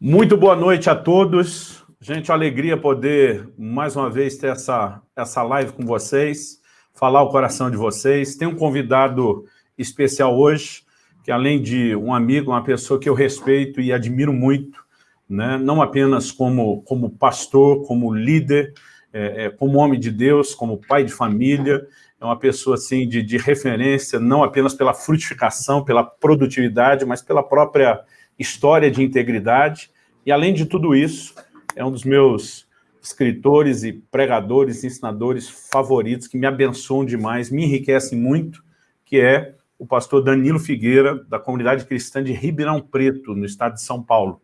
Muito boa noite a todos. Gente, uma alegria poder, mais uma vez, ter essa, essa live com vocês, falar o coração de vocês. Tem um convidado especial hoje, que além de um amigo, uma pessoa que eu respeito e admiro muito, né? não apenas como, como pastor, como líder, é, é, como homem de Deus, como pai de família, é uma pessoa assim, de, de referência, não apenas pela frutificação, pela produtividade, mas pela própria história de integridade. E, além de tudo isso, é um dos meus escritores e pregadores, ensinadores favoritos, que me abençoam demais, me enriquecem muito, que é o pastor Danilo Figueira, da comunidade cristã de Ribeirão Preto, no estado de São Paulo.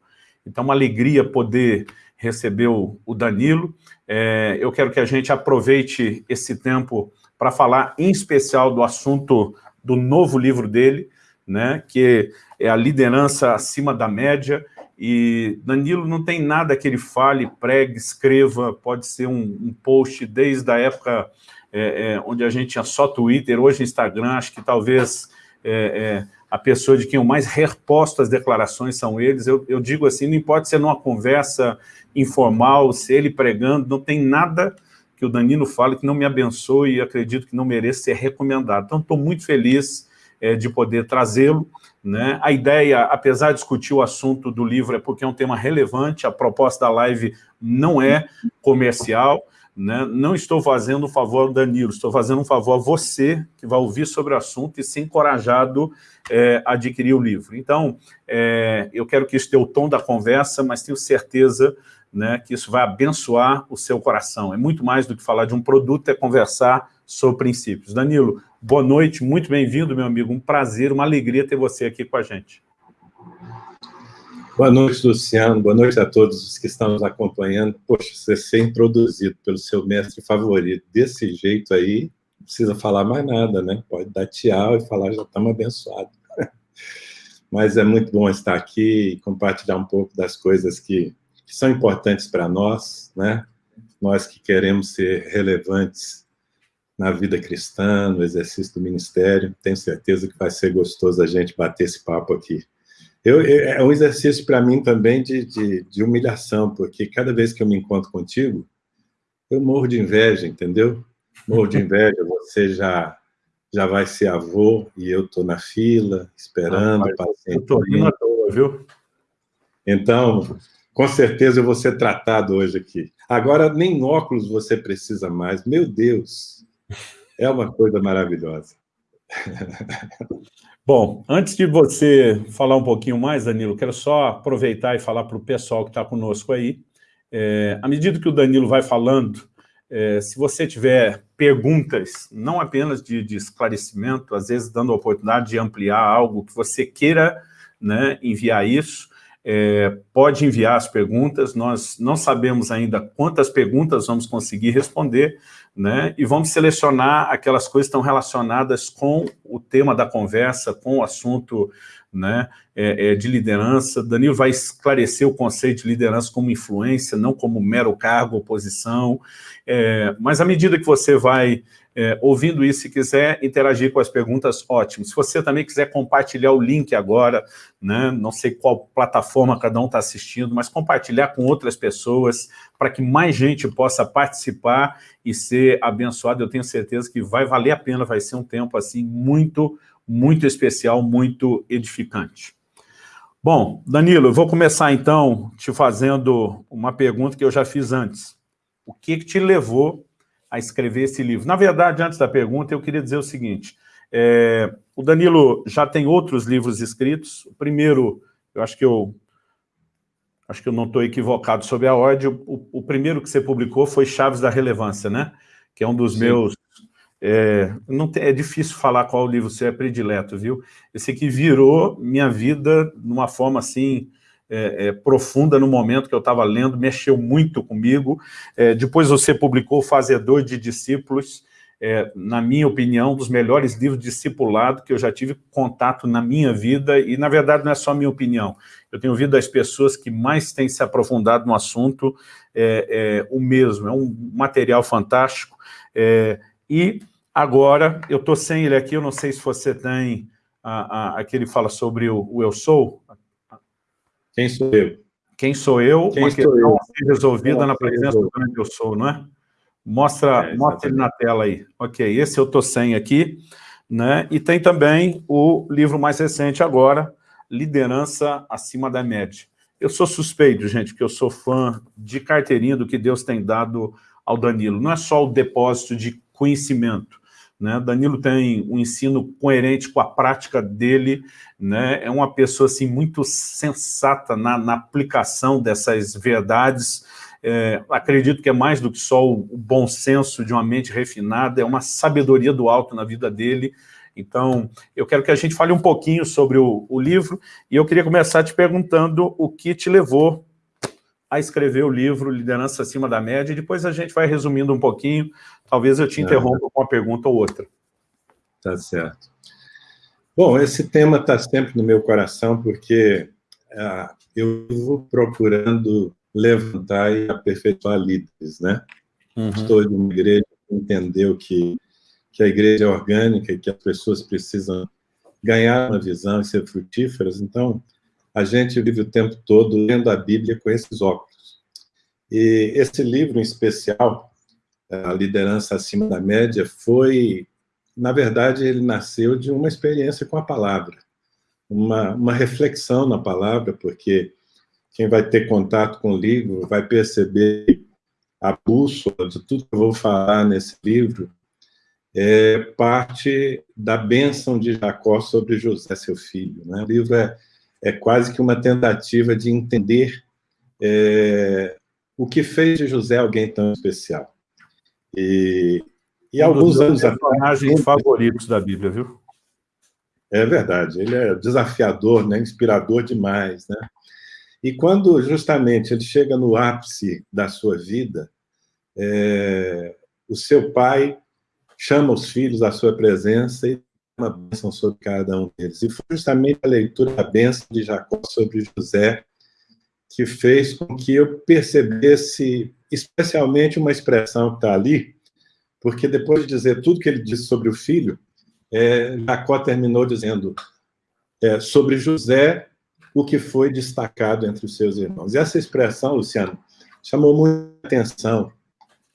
Então, uma alegria poder receber o, Danilo. É, eu quero que a gente aproveite esse tempo para falar, em especial, do assunto do novo livro dele, né, que é a liderança acima da média, e Danilo não tem nada que ele fale, pregue, escreva, pode ser um, um post desde a época é, é, onde a gente tinha só Twitter, hoje Instagram, acho que talvez é, é, a pessoa de quem eu mais reposto as declarações são eles. Eu, eu digo assim, não importa se é numa conversa informal, se ele pregando, não tem nada que o Danilo fale que não me abençoe e acredito que não mereça ser recomendado. Então, estou muito feliz é, de poder trazê-lo. Né? A ideia, apesar de discutir o assunto do livro, é porque é um tema relevante, a proposta da live não é comercial, né? não estou fazendo um favor ao Danilo, estou fazendo um favor a você, que vai ouvir sobre o assunto e ser encorajado é, a adquirir o livro. Então, é, eu quero que isso dê o tom da conversa, mas tenho certeza né, que isso vai abençoar o seu coração. É muito mais do que falar de um produto, é conversar sobre princípios. Danilo, boa noite, muito bem-vindo, meu amigo. Um prazer, uma alegria ter você aqui com a gente. Boa noite, Luciano. Boa noite a todos os que estão nos acompanhando. Poxa, você ser introduzido pelo seu mestre favorito desse jeito aí, não precisa falar mais nada, né? Pode dar tchau e falar, já estamos abençoados. Mas é muito bom estar aqui e compartilhar um pouco das coisas que que são importantes para nós, né? nós que queremos ser relevantes na vida cristã, no exercício do ministério, tenho certeza que vai ser gostoso a gente bater esse papo aqui. Eu, é um exercício para mim também de, de, de, humilhação, porque cada vez que eu me encontro contigo, eu morro de inveja, entendeu? Morro de inveja, você já, já vai ser avô e eu estou na fila, esperando, ah, paciente. Eu estou rindo à toa, viu? Então, com certeza eu vou ser tratado hoje aqui. Agora, nem óculos você precisa mais. Meu Deus, é uma coisa maravilhosa. Bom, antes de você falar um pouquinho mais, Danilo, quero só aproveitar e falar para o pessoal que está conosco aí. É, à medida que o Danilo vai falando, é, se você tiver perguntas, não apenas de, de, esclarecimento, às vezes dando a oportunidade de ampliar algo que você queira né, enviar isso, é, pode enviar as perguntas, nós não sabemos ainda quantas perguntas vamos conseguir responder, né? e vamos selecionar aquelas coisas que estão relacionadas com o tema da conversa, com o assunto né, é, é, de liderança. Danilo vai esclarecer o conceito de liderança como influência, não como mero cargo ou posição, é, mas à medida que você vai é, ouvindo isso, se quiser interagir com as perguntas, ótimo. Se você também quiser compartilhar o link agora, né, não sei qual plataforma cada um está assistindo, mas compartilhar com outras pessoas, para que mais gente possa participar e ser abençoado, eu tenho certeza que vai valer a pena, vai ser um tempo assim muito, muito especial, muito edificante. Bom, Danilo, eu vou começar então te fazendo uma pergunta que eu já fiz antes. O que, que te levou a escrever esse livro? Na verdade, antes da pergunta, eu queria dizer o seguinte, é, o Danilo já tem outros livros escritos, o primeiro, eu acho que eu acho que eu não estou equivocado sobre a ordem, o, o, primeiro que você publicou foi Chaves da Relevância, né? Que é um dos Sim. meus... É, não tem, é difícil falar qual livro você é predileto, viu? Esse aqui virou minha vida de uma forma assim é, é, profunda no momento que eu estava lendo, mexeu muito comigo. É, depois você publicou Fazedor de Discípulos, é, na minha opinião, um dos melhores livros discipulado que eu já tive contato na minha vida, e na verdade não é só minha opinião. Eu tenho ouvido das pessoas que mais têm se aprofundado no assunto é, é, o mesmo, é um material fantástico. e agora, eu estou sem ele aqui, eu não sei se você tem aquele fala sobre o, o Eu Sou, quem sou eu? Quem sou eu? Quem uma questão eu? resolvida na presença do grande eu sou, não é? Mostra, é, mostra ele na tela aí. Ok, esse eu estou sem aqui. Né? E tem também o livro mais recente agora, Liderança Acima da Média. Eu sou suspeito, gente, porque eu sou fã de carteirinha do que Deus tem dado ao Danilo. Não é só o depósito de conhecimento. Né? Danilo tem um ensino coerente com a prática dele, né? é uma pessoa assim, muito sensata na, na aplicação dessas verdades, é, acredito que é mais do que só o, bom senso de uma mente refinada, é uma sabedoria do alto na vida dele, então, eu quero que a gente fale um pouquinho sobre o, o, livro, e eu queria começar te perguntando o que te levou a escrever o livro Liderança Acima da Média, e depois a gente vai resumindo um pouquinho, talvez eu te interrompa com uma pergunta ou outra. Tá certo. Bom, esse tema está sempre no meu coração, porque ah, eu vou procurando levantar e aperfeiçoar líderes, né? Uhum. Estou de uma igreja que entendeu que, que a igreja é orgânica e que as pessoas precisam ganhar uma visão e ser frutíferas, então a gente vive o tempo todo lendo a Bíblia com esses óculos. E esse livro em especial, A Liderança Acima da Média, foi, na verdade, ele nasceu de uma experiência com a palavra, uma, uma reflexão na palavra, porque quem vai ter contato com o livro vai perceber a bússola de tudo que eu vou falar nesse livro, é parte da bênção de Jacó sobre José, seu filho. Né? O livro é, é quase que uma tentativa de entender é, o que fez de José alguém tão especial. E, e um alguns anos atrás... personagens favoritos da Bíblia, viu? É verdade, ele é desafiador, né? inspirador demais, né? E quando justamente ele chega no ápice da sua vida, é, o seu pai chama os filhos à sua presença e uma bênção sobre cada um deles. E foi justamente a leitura da bênção de Jacó sobre José que fez com que eu percebesse especialmente uma expressão que está ali, porque depois de dizer tudo que ele disse sobre o filho, é, Jacó terminou dizendo é, sobre José o que foi destacado entre os seus irmãos. E essa expressão, Luciano, chamou muita atenção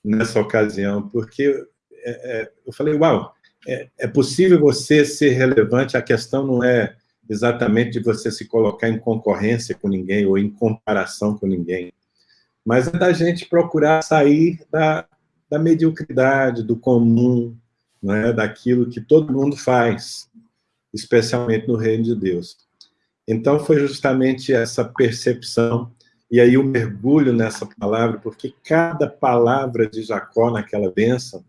nessa ocasião, porque é, é, eu falei, uau, é, é possível você ser relevante, a questão não é exatamente de você se colocar em concorrência com ninguém ou em comparação com ninguém, mas é da gente procurar sair da, da mediocridade, do comum, é? daquilo que todo mundo faz, especialmente no reino de Deus. Então, foi justamente essa percepção, e aí o mergulho nessa palavra, porque cada palavra de Jacó naquela bênção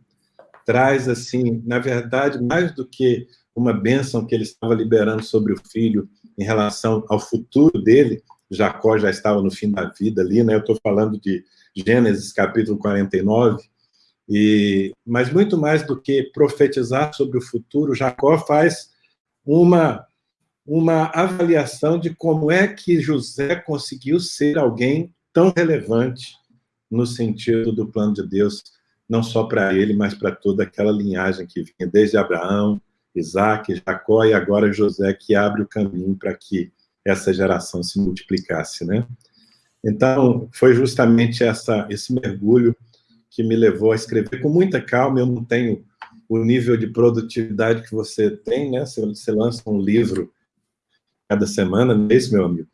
traz, assim, na verdade, mais do que uma bênção que ele estava liberando sobre o filho em relação ao futuro dele, Jacó já estava no fim da vida ali, né? Eu estou falando de Gênesis capítulo 49, e, mas muito mais do que profetizar sobre o futuro, Jacó faz uma uma avaliação de como é que José conseguiu ser alguém tão relevante no sentido do plano de Deus, não só para ele, mas para toda aquela linhagem que vinha desde Abraão, Isaac, Jacó e agora José, que abre o caminho para que essa geração se multiplicasse, né? Então, foi justamente essa, esse mergulho que me levou a escrever com muita calma. Eu não tenho o nível de produtividade que você tem, né? Você, você lança um livro cada semana, não é isso, meu amigo?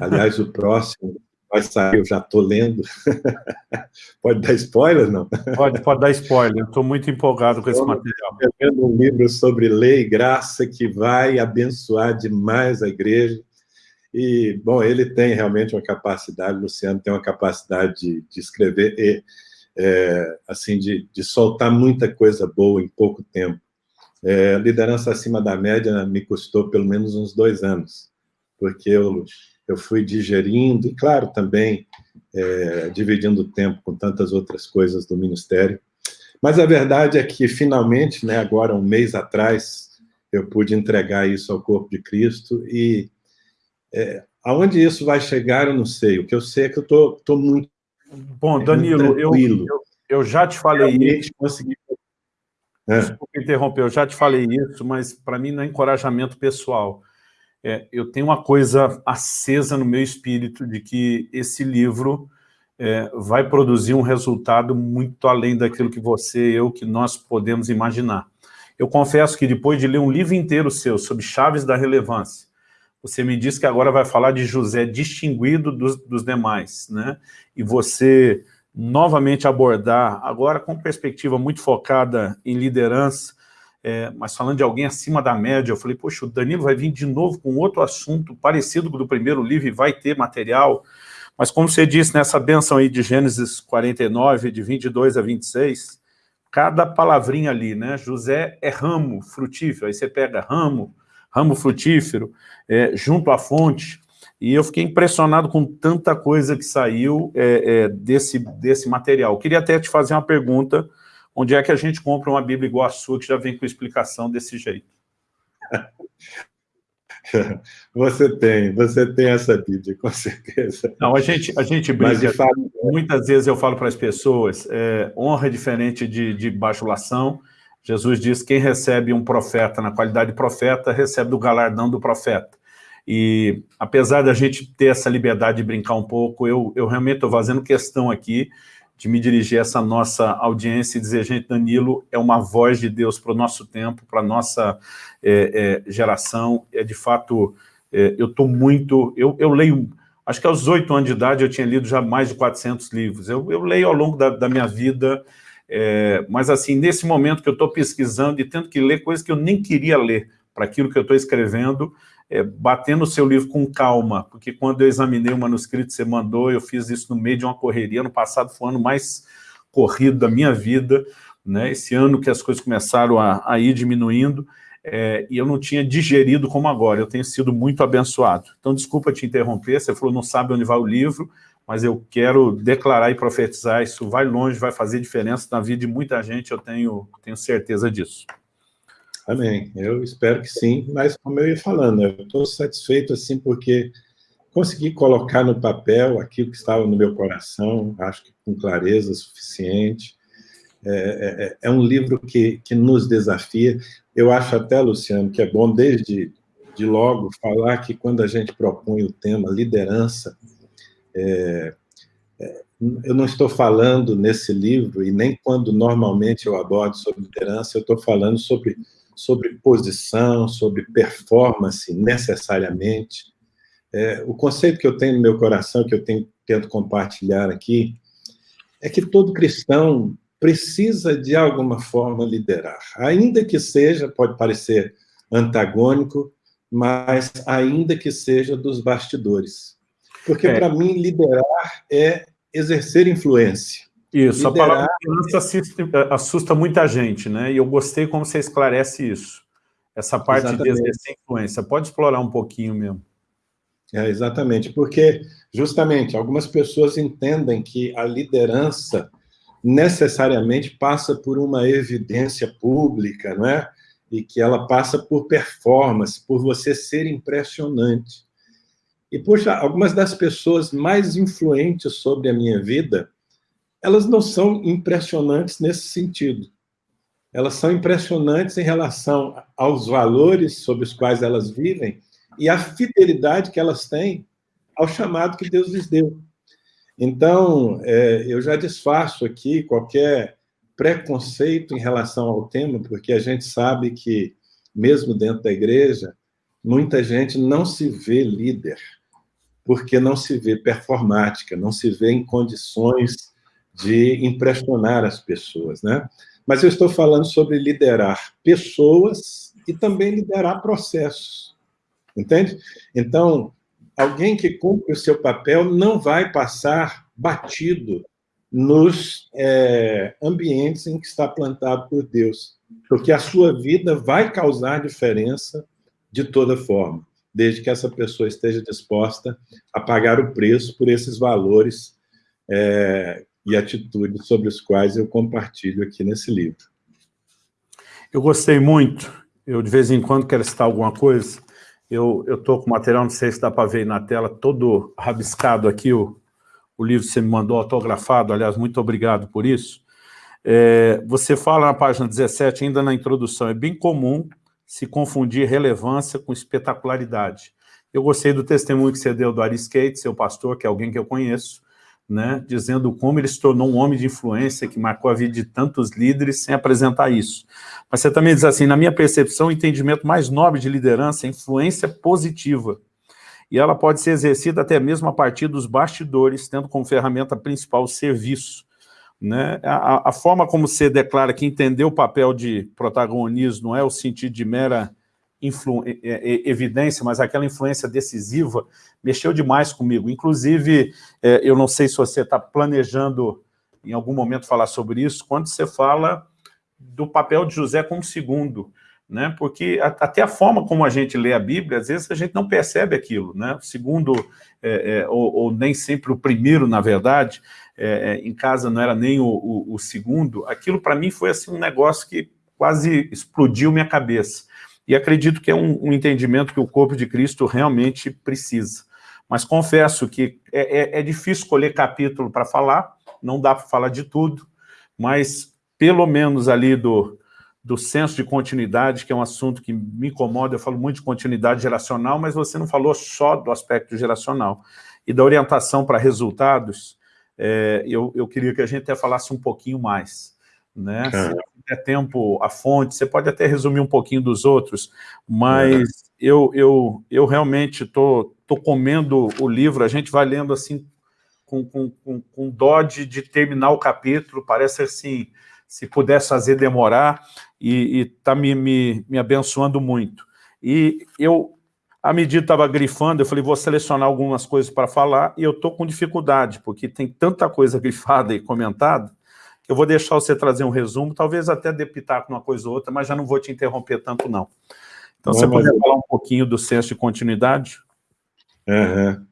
Aliás, o próximo vai sair, eu já estou lendo. pode dar spoiler, não? Pode, pode dar spoiler, estou muito empolgado com esse material. Estou um livro sobre lei e graça que vai abençoar demais a igreja. E, bom, ele tem realmente uma capacidade, Luciano tem uma capacidade de, de escrever e, é, assim, de, de soltar muita coisa boa em pouco tempo. É, liderança acima da média me custou pelo menos uns dois anos, porque eu, eu fui digerindo, e claro, também é, dividindo o tempo com tantas outras coisas do Ministério. Mas a verdade é que, finalmente, né, agora um mês atrás, eu pude entregar isso ao corpo de Cristo, e é, aonde isso vai chegar, eu não sei. O que eu sei é que eu estou muito Bom, Danilo, eu, eu, eu, já te falei isso. Consegui é. Desculpa interromper, eu já te falei isso, mas para mim não é encorajamento pessoal. É, eu tenho uma coisa acesa no meu espírito de que esse livro é, vai produzir um resultado muito além daquilo que você, eu, que nós podemos imaginar. Eu confesso que depois de ler um livro inteiro seu sobre chaves da relevância, você me disse que agora vai falar de José distinguido dos, dos demais, né? E você novamente abordar, agora com perspectiva muito focada em liderança, é, mas falando de alguém acima da média, eu falei, poxa, o Danilo vai vir de novo com outro assunto parecido com o do primeiro livro e vai ter material, mas como você disse nessa benção aí de Gênesis 49, de 22 a 26, cada palavrinha ali, né, José é ramo frutífero, aí você pega ramo, ramo frutífero, é, junto à fonte, e eu fiquei impressionado com tanta coisa que saiu é, é, desse, desse material. Eu queria até te fazer uma pergunta, onde é que a gente compra uma Bíblia igual a sua, que já vem com explicação desse jeito? Você tem, você tem essa Bíblia, com certeza. Não, a gente, a gente brinca, fato, muitas vezes eu falo para as pessoas, é, honra é diferente de, de bajulação, Jesus diz, quem recebe um profeta na qualidade de profeta, recebe do galardão do profeta. E apesar da gente ter essa liberdade de brincar um pouco, eu, eu realmente estou fazendo questão aqui de me dirigir a essa nossa audiência e dizer, gente, Danilo é uma voz de Deus para o nosso tempo, para a nossa é, é, geração. É de fato, é, eu estou muito... Eu, eu leio, acho que aos oito anos de idade eu tinha lido já mais de 400 livros. Eu, eu leio ao longo da, da minha vida, é, mas assim, nesse momento que eu estou pesquisando e tendo que ler coisas que eu nem queria ler para aquilo que eu estou escrevendo, é, batendo o seu livro com calma, porque quando eu examinei o manuscrito que você mandou, eu fiz isso no meio de uma correria, no passado foi o ano mais corrido da minha vida, né? esse ano que as coisas começaram a, a ir diminuindo, é, e eu não tinha digerido como agora, eu tenho sido muito abençoado. Então, desculpa te interromper, você falou não sabe onde vai o livro, mas eu quero declarar e profetizar, isso vai longe, vai fazer diferença na vida de muita gente, eu tenho, tenho certeza disso. Amém. Eu espero que sim, mas como eu ia falando, eu estou satisfeito assim porque consegui colocar no papel aquilo que estava no meu coração, acho que com clareza suficiente. É, é, é, é um livro que, que nos desafia. Eu acho até, Luciano, que é bom desde de logo falar que quando a gente propõe o tema liderança, é, é eu não estou falando nesse livro, e nem quando normalmente eu abordo sobre liderança, eu estou falando sobre sobre posição, sobre performance, necessariamente. É, o conceito que eu tenho no meu coração, que eu tenho, tento compartilhar aqui, é que todo cristão precisa, de alguma forma, liderar. Ainda que seja, pode parecer antagônico, mas ainda que seja dos bastidores. Porque, é. para mim, liderar é exercer influência. Isso, liderar... a palavra liderança assusta, assusta, muita gente, né? E eu gostei como você esclarece isso. Essa parte exatamente. de exercer influência. Pode explorar um pouquinho mesmo. É, exatamente, porque, justamente, algumas pessoas entendem que a liderança necessariamente passa por uma evidência pública, não é? E que ela passa por performance, por você ser impressionante. E, poxa, algumas das pessoas mais influentes sobre a minha vida elas não são impressionantes nesse sentido. Elas são impressionantes em relação aos valores sobre os quais elas vivem e a fidelidade que elas têm ao chamado que Deus lhes deu. Então, é, eu já desfaço aqui qualquer preconceito em relação ao tema, porque a gente sabe que, mesmo dentro da igreja, muita gente não se vê líder, porque não se vê performática, não se vê em condições de impressionar as pessoas, né? Mas eu estou falando sobre liderar pessoas e também liderar processos, entende? Então, alguém que cumpre o seu papel não vai passar batido nos é, ambientes em que está plantado por Deus, porque a sua vida vai causar diferença de toda forma, desde que essa pessoa esteja disposta a pagar o preço por esses valores é, e atitudes sobre os quais eu compartilho aqui nesse livro. Eu gostei muito, eu de vez em quando quero citar alguma coisa, eu estou com o material, não sei se dá para ver na tela, todo rabiscado aqui, o, o livro que você me mandou autografado, aliás, muito obrigado por isso. É, você fala na página 17, ainda na introdução, é bem comum se confundir relevância com espetacularidade. Eu gostei do testemunho que você deu do Ari Skate, seu pastor, que é alguém que eu conheço, né, dizendo como ele se tornou um homem de influência que marcou a vida de tantos líderes sem apresentar isso. Mas você também diz assim, na minha percepção, o entendimento mais nobre de liderança é influência positiva. E ela pode ser exercida até mesmo a partir dos bastidores, tendo como ferramenta principal o serviço. Né? A, a forma como você declara que entendeu o papel de protagonismo não é o sentido de mera evidência, mas aquela influência decisiva mexeu demais comigo. Inclusive, é, eu não sei se você está planejando em algum momento falar sobre isso, quando você fala do papel de José como segundo, né? porque até a forma como a gente lê a Bíblia, às vezes a gente não percebe aquilo, né? o segundo, é, é, ou, ou, nem sempre o primeiro, na verdade, é, é, em casa não era nem o, o, o segundo, aquilo para mim foi assim, um negócio que quase explodiu minha cabeça. E acredito que é um, um entendimento que o corpo de Cristo realmente precisa. Mas confesso que é, é, é difícil escolher capítulo para falar, não dá para falar de tudo, mas pelo menos ali do, do senso de continuidade, que é um assunto que me incomoda, eu falo muito de continuidade geracional, mas você não falou só do aspecto geracional. E da orientação para resultados, é, eu, eu queria que a gente até falasse um pouquinho mais. Né? Se tiver tempo, a fonte, você pode até resumir um pouquinho dos outros, mas é. eu, eu, eu realmente estou tô, tô comendo o livro, a gente vai lendo assim, com, com, com, com dó de, de terminar o capítulo, parece assim, se pudesse fazer demorar, e está me, me, me abençoando muito. E eu, à medida que estava grifando, eu falei, vou selecionar algumas coisas para falar, e eu estou com dificuldade, porque tem tanta coisa grifada e comentada, eu vou deixar você trazer um resumo, talvez até depitar com uma coisa ou outra, mas já não vou te interromper tanto, não. Então, não, você pode falar um pouquinho do senso de continuidade? Uhum.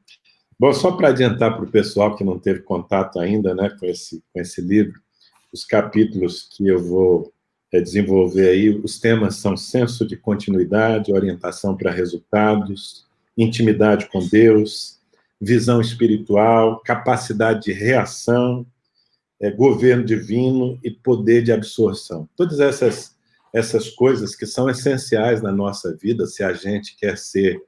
Bom, só para adiantar para o pessoal que não teve contato ainda né, com, esse, com esse livro, os capítulos que eu vou é, desenvolver aí, os temas são senso de continuidade, orientação para resultados, intimidade com Deus, visão espiritual, capacidade de reação, é, governo divino e poder de absorção. Todas essas, essas coisas que são essenciais na nossa vida, se a gente quer ser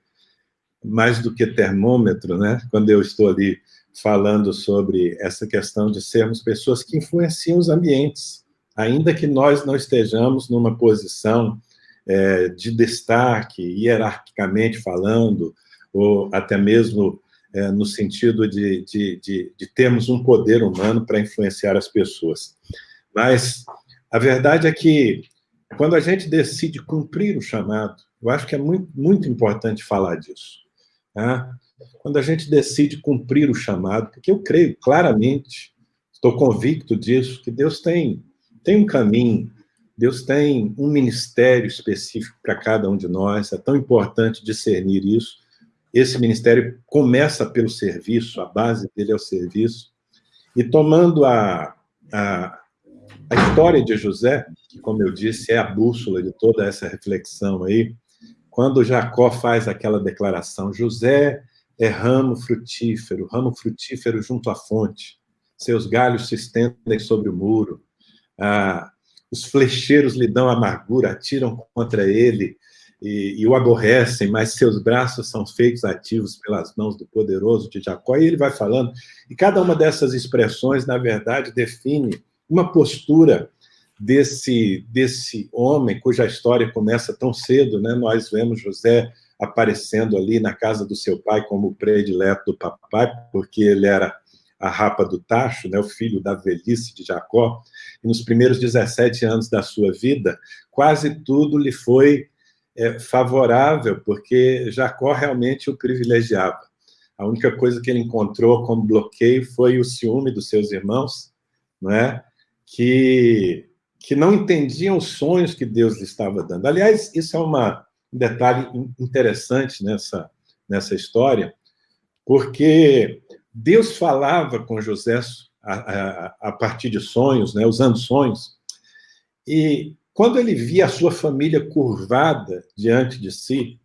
mais do que termômetro, né? quando eu estou ali falando sobre essa questão de sermos pessoas que influenciam os ambientes, ainda que nós não estejamos numa posição é, de destaque, hierarquicamente falando, ou até mesmo é, no sentido de, de, de, de termos um poder humano para influenciar as pessoas. Mas a verdade é que, quando a gente decide cumprir o chamado, eu acho que é muito, muito importante falar disso. Tá? Quando a gente decide cumprir o chamado, porque eu creio claramente, estou convicto disso, que Deus tem, tem um caminho, Deus tem um ministério específico para cada um de nós, é tão importante discernir isso, esse ministério começa pelo serviço, a base dele é o serviço. E tomando a, a, a história de José, que, como eu disse, é a bússola de toda essa reflexão aí, quando Jacó faz aquela declaração, José é ramo frutífero, ramo frutífero junto à fonte, seus galhos se estendem sobre o muro, ah, os flecheiros lhe dão amargura, atiram contra ele, e, e, o aborrecem, mas seus braços são feitos ativos pelas mãos do poderoso de Jacó, e ele vai falando, e cada uma dessas expressões, na verdade, define uma postura desse, desse homem, cuja história começa tão cedo, né? nós vemos José aparecendo ali na casa do seu pai como o predileto do papai, porque ele era a rapa do tacho, né, o filho da velhice de Jacó, e nos primeiros 17 anos da sua vida, quase tudo lhe foi é, favorável, porque Jacó realmente o privilegiava. A única coisa que ele encontrou como bloqueio foi o ciúme dos seus irmãos, não é? que, que não entendiam os sonhos que Deus lhe estava dando. Aliás, isso é uma, um detalhe interessante nessa, nessa história, porque Deus falava com José a, a, a partir de sonhos, né, usando sonhos, e quando ele via a sua família curvada diante de si,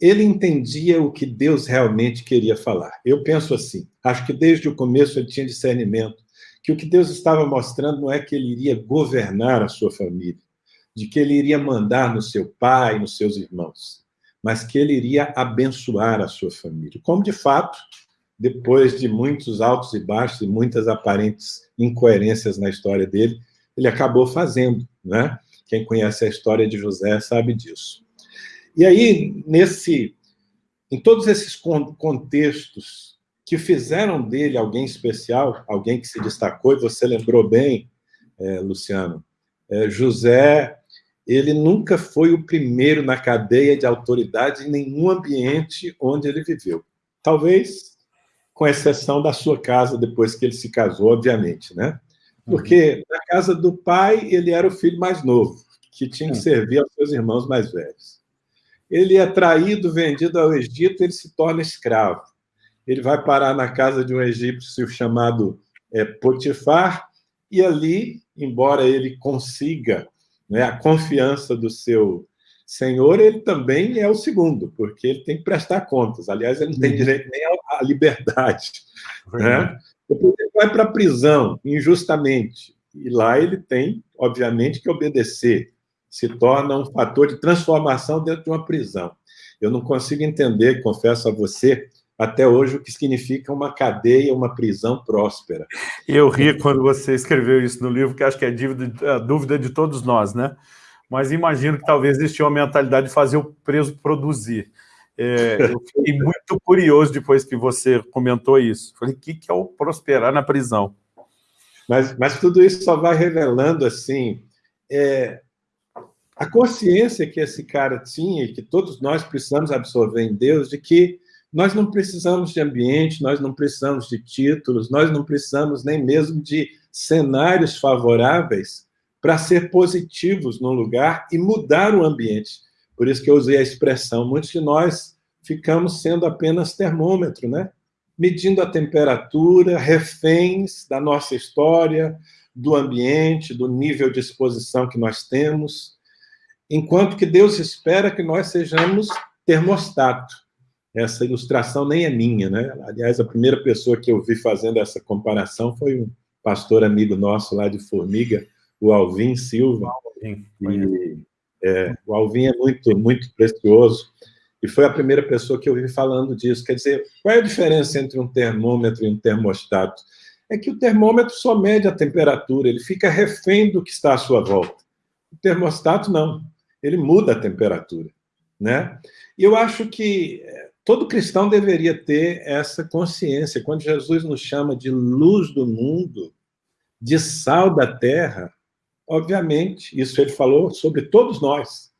ele entendia o que Deus realmente queria falar. Eu penso assim, acho que desde o começo ele tinha discernimento, que o que Deus estava mostrando não é que ele iria governar a sua família. de que ele iria mandar no seu pai, nos seus irmãos, mas que ele iria abençoar a sua família. Como, de fato, depois de muitos altos e baixos e muitas aparentes incoerências na história dele, ele acabou fazendo, né? Quem conhece a história de José sabe disso. E aí, nesse, em todos esses contextos que fizeram dele alguém especial, alguém que se destacou, e você lembrou bem, é, Luciano, é, José, ele nunca foi o primeiro na cadeia de autoridade em nenhum ambiente onde ele viveu. Talvez com exceção da sua casa, depois que ele se casou, obviamente, né? Porque na casa do pai, ele era o filho mais novo, que tinha que uhum. servir aos seus irmãos mais velhos. Ele é traído, vendido ao Egito, ele se torna escravo ele vai parar na casa de um egípcio chamado é, Potifar, e ali, embora ele consiga né, a confiança do seu senhor, ele também é o segundo, porque ele tem que prestar contas. Aliás, ele não tem uhum. direito nem à liberdade. Né? Depois ele vai para a prisão, injustamente, e lá ele tem, obviamente, que obedecer. Se torna um fator de transformação dentro de uma prisão. Eu não consigo entender, confesso a você, até hoje o que significa uma cadeia, uma prisão próspera. Eu ri quando você escreveu isso no livro, que acho que é a, a dúvida de todos nós, né? Mas imagino que talvez existia uma mentalidade de fazer o preso produzir. É, eu fiquei muito curioso depois que você comentou isso. Falei, o que, que é o prosperar na prisão? Mas, mas tudo isso só vai revelando, assim, é, a consciência que esse cara tinha e que todos nós precisamos absorver em Deus, de que nós não precisamos de ambiente, nós não precisamos de títulos, nós não precisamos nem mesmo de cenários favoráveis para ser positivos no lugar e mudar o ambiente. Por isso que eu usei a expressão, muitos de nós ficamos sendo apenas termômetro, né? medindo a temperatura, reféns da nossa história, do ambiente, do nível de exposição que nós temos, enquanto que Deus espera que nós sejamos termostato, essa ilustração nem é minha, né? Aliás, a primeira pessoa que eu vi fazendo essa comparação foi um pastor amigo nosso lá de Formiga, o Alvin Silva. Alvin, e, é, o Alvin é muito, muito precioso, e foi a primeira pessoa que eu vi falando disso. Quer dizer, qual é a diferença entre um termômetro e um termostato? É que o termômetro só mede a temperatura, ele fica refém do que está à sua volta. O termostato, não. Ele muda a temperatura. Né? E eu acho que Todo cristão deveria ter essa consciência. Quando Jesus nos chama de luz do mundo, de sal da terra, obviamente, isso ele falou sobre todos nós.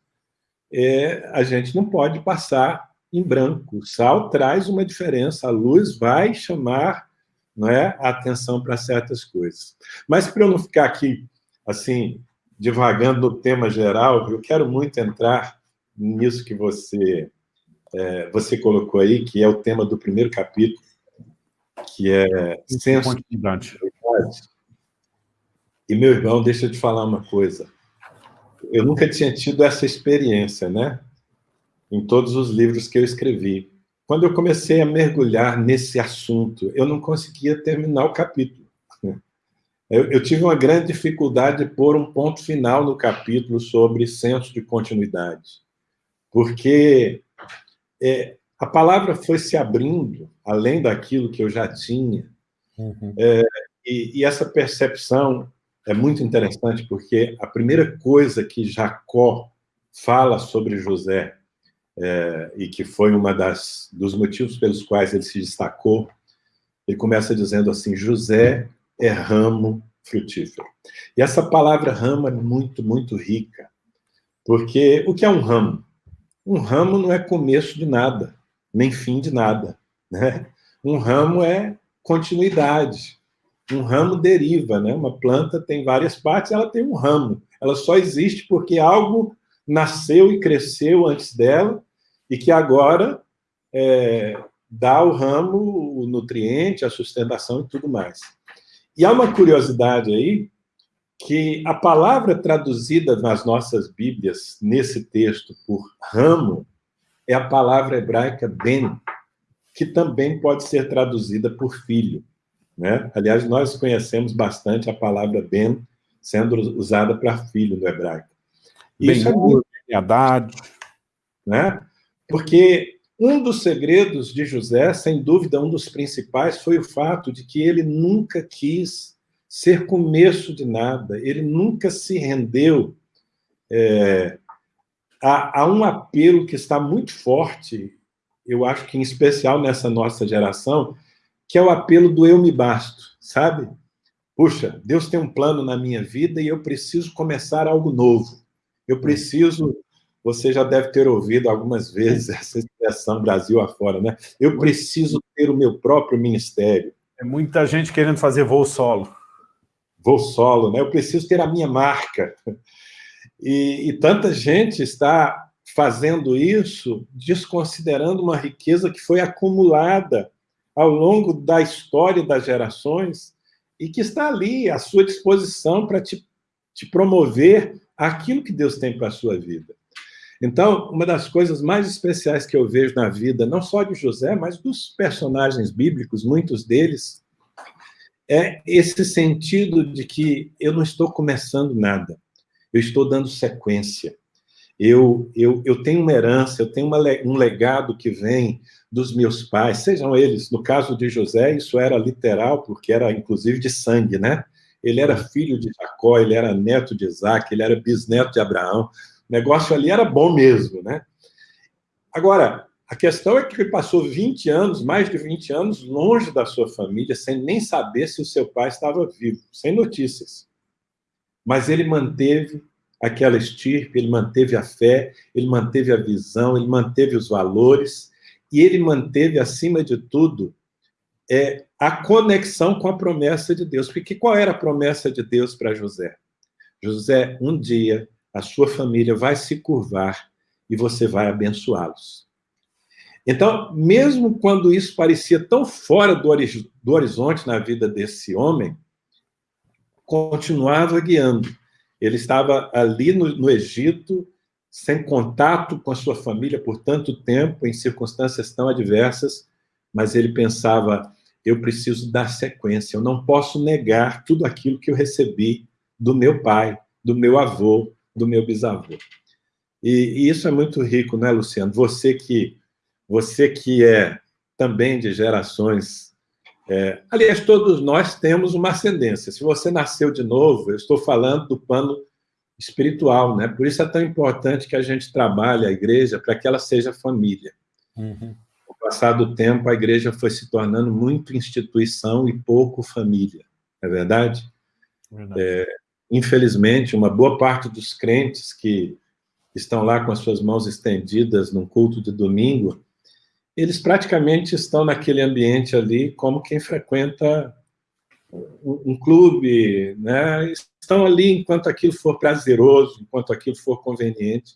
É, a gente não pode passar em branco. O sal traz uma diferença, a luz vai chamar não é, a atenção para certas coisas. Mas para eu não ficar aqui, assim, divagando no tema geral, eu quero muito entrar nisso que você é, você colocou aí, que é o tema do primeiro capítulo, que é senso de. E, meu irmão, deixa eu te falar uma coisa. Eu nunca tinha tido essa experiência, né? Em todos os livros que eu escrevi. Quando eu comecei a mergulhar nesse assunto, eu não conseguia terminar o capítulo. Eu, eu tive uma grande dificuldade de pôr um ponto final no capítulo sobre senso de continuidade. Porque é, a palavra foi se abrindo, além daquilo que eu já tinha, uhum. é, e, e, essa percepção é muito interessante, porque a primeira coisa que Jacó fala sobre José, é, e que foi uma das dos motivos pelos quais ele se destacou, ele começa dizendo assim, José é ramo frutífero. E essa palavra ramo é muito, muito rica, porque o que é um ramo? Um ramo não é começo de nada, nem fim de nada. Né? Um ramo é continuidade. Um ramo deriva, né? Uma planta tem várias partes, ela tem um ramo. Ela só existe porque algo nasceu e cresceu antes dela e que agora é, dá ao ramo o nutriente, a sustentação e tudo mais. E há uma curiosidade aí, que a palavra traduzida nas nossas Bíblias, nesse texto, por ramo, é a palavra hebraica ben, que também pode ser traduzida por filho. Né? Aliás, nós conhecemos bastante a palavra ben sendo usada para filho no hebraico. Isso é muito... Haddad. Né? Porque um dos segredos de José, sem dúvida, um dos principais, foi o fato de que ele nunca quis ser começo de nada, ele nunca se rendeu é, a, a um apelo que está muito forte, eu acho que em especial nessa nossa geração, que é o apelo do eu me basto, sabe? Puxa, Deus tem um plano na minha vida e eu preciso começar algo novo. Eu preciso, você já deve ter ouvido algumas vezes essa expressão Brasil afora, né? Eu preciso ter o meu próprio ministério. É muita gente querendo fazer voo solo. Voo solo, né? Eu preciso ter a minha marca. E, e tanta gente está fazendo isso desconsiderando uma riqueza que foi acumulada ao longo da história das gerações e que está ali à sua disposição para te, te promover aquilo que Deus tem para a sua vida. Então, uma das coisas mais especiais que eu vejo na vida, não só de José, mas dos personagens bíblicos, muitos deles, é esse sentido de que eu não estou começando nada, eu estou dando sequência. Eu, eu, eu tenho uma herança, eu tenho uma, um legado que vem dos meus pais, sejam eles, no caso de José, isso era literal, porque era inclusive de sangue, né? Ele era filho de Jacó, ele era neto de Isaac, ele era bisneto de Abraão. O negócio ali era bom mesmo, né? Agora, a questão é que ele passou 20 anos, mais de 20 anos, longe da sua família, sem nem saber se o seu pai estava vivo, sem notícias. Mas ele manteve aquela estirpe, ele manteve a fé, ele manteve a visão, ele manteve os valores, e ele manteve, acima de tudo, é, a conexão com a promessa de Deus. Porque qual era a promessa de Deus para José? José, um dia, a sua família vai se curvar e você vai abençoá-los. Então, mesmo quando isso parecia tão fora do, do horizonte na vida desse homem, continuava guiando. Ele estava ali no, no Egito, sem contato com a sua família por tanto tempo, em circunstâncias tão adversas, mas ele pensava, eu preciso dar sequência, eu não posso negar tudo aquilo que eu recebi do meu pai, do meu avô, do meu bisavô. E, e isso é muito rico, né, Luciano? Você que, você que é também de gerações... É, aliás, todos nós temos uma ascendência. Se você nasceu de novo, eu estou falando do plano espiritual, né? Por isso é tão importante que a gente trabalhe a igreja para que ela seja família. Uhum. Com o passar do tempo, a igreja foi se tornando muito instituição e pouco família, não é verdade? verdade. É, infelizmente, uma boa parte dos crentes que estão lá com as suas mãos estendidas num culto de domingo, eles praticamente estão naquele ambiente ali como quem frequenta um, clube, né? estão ali enquanto aquilo for prazeroso, enquanto aquilo for conveniente,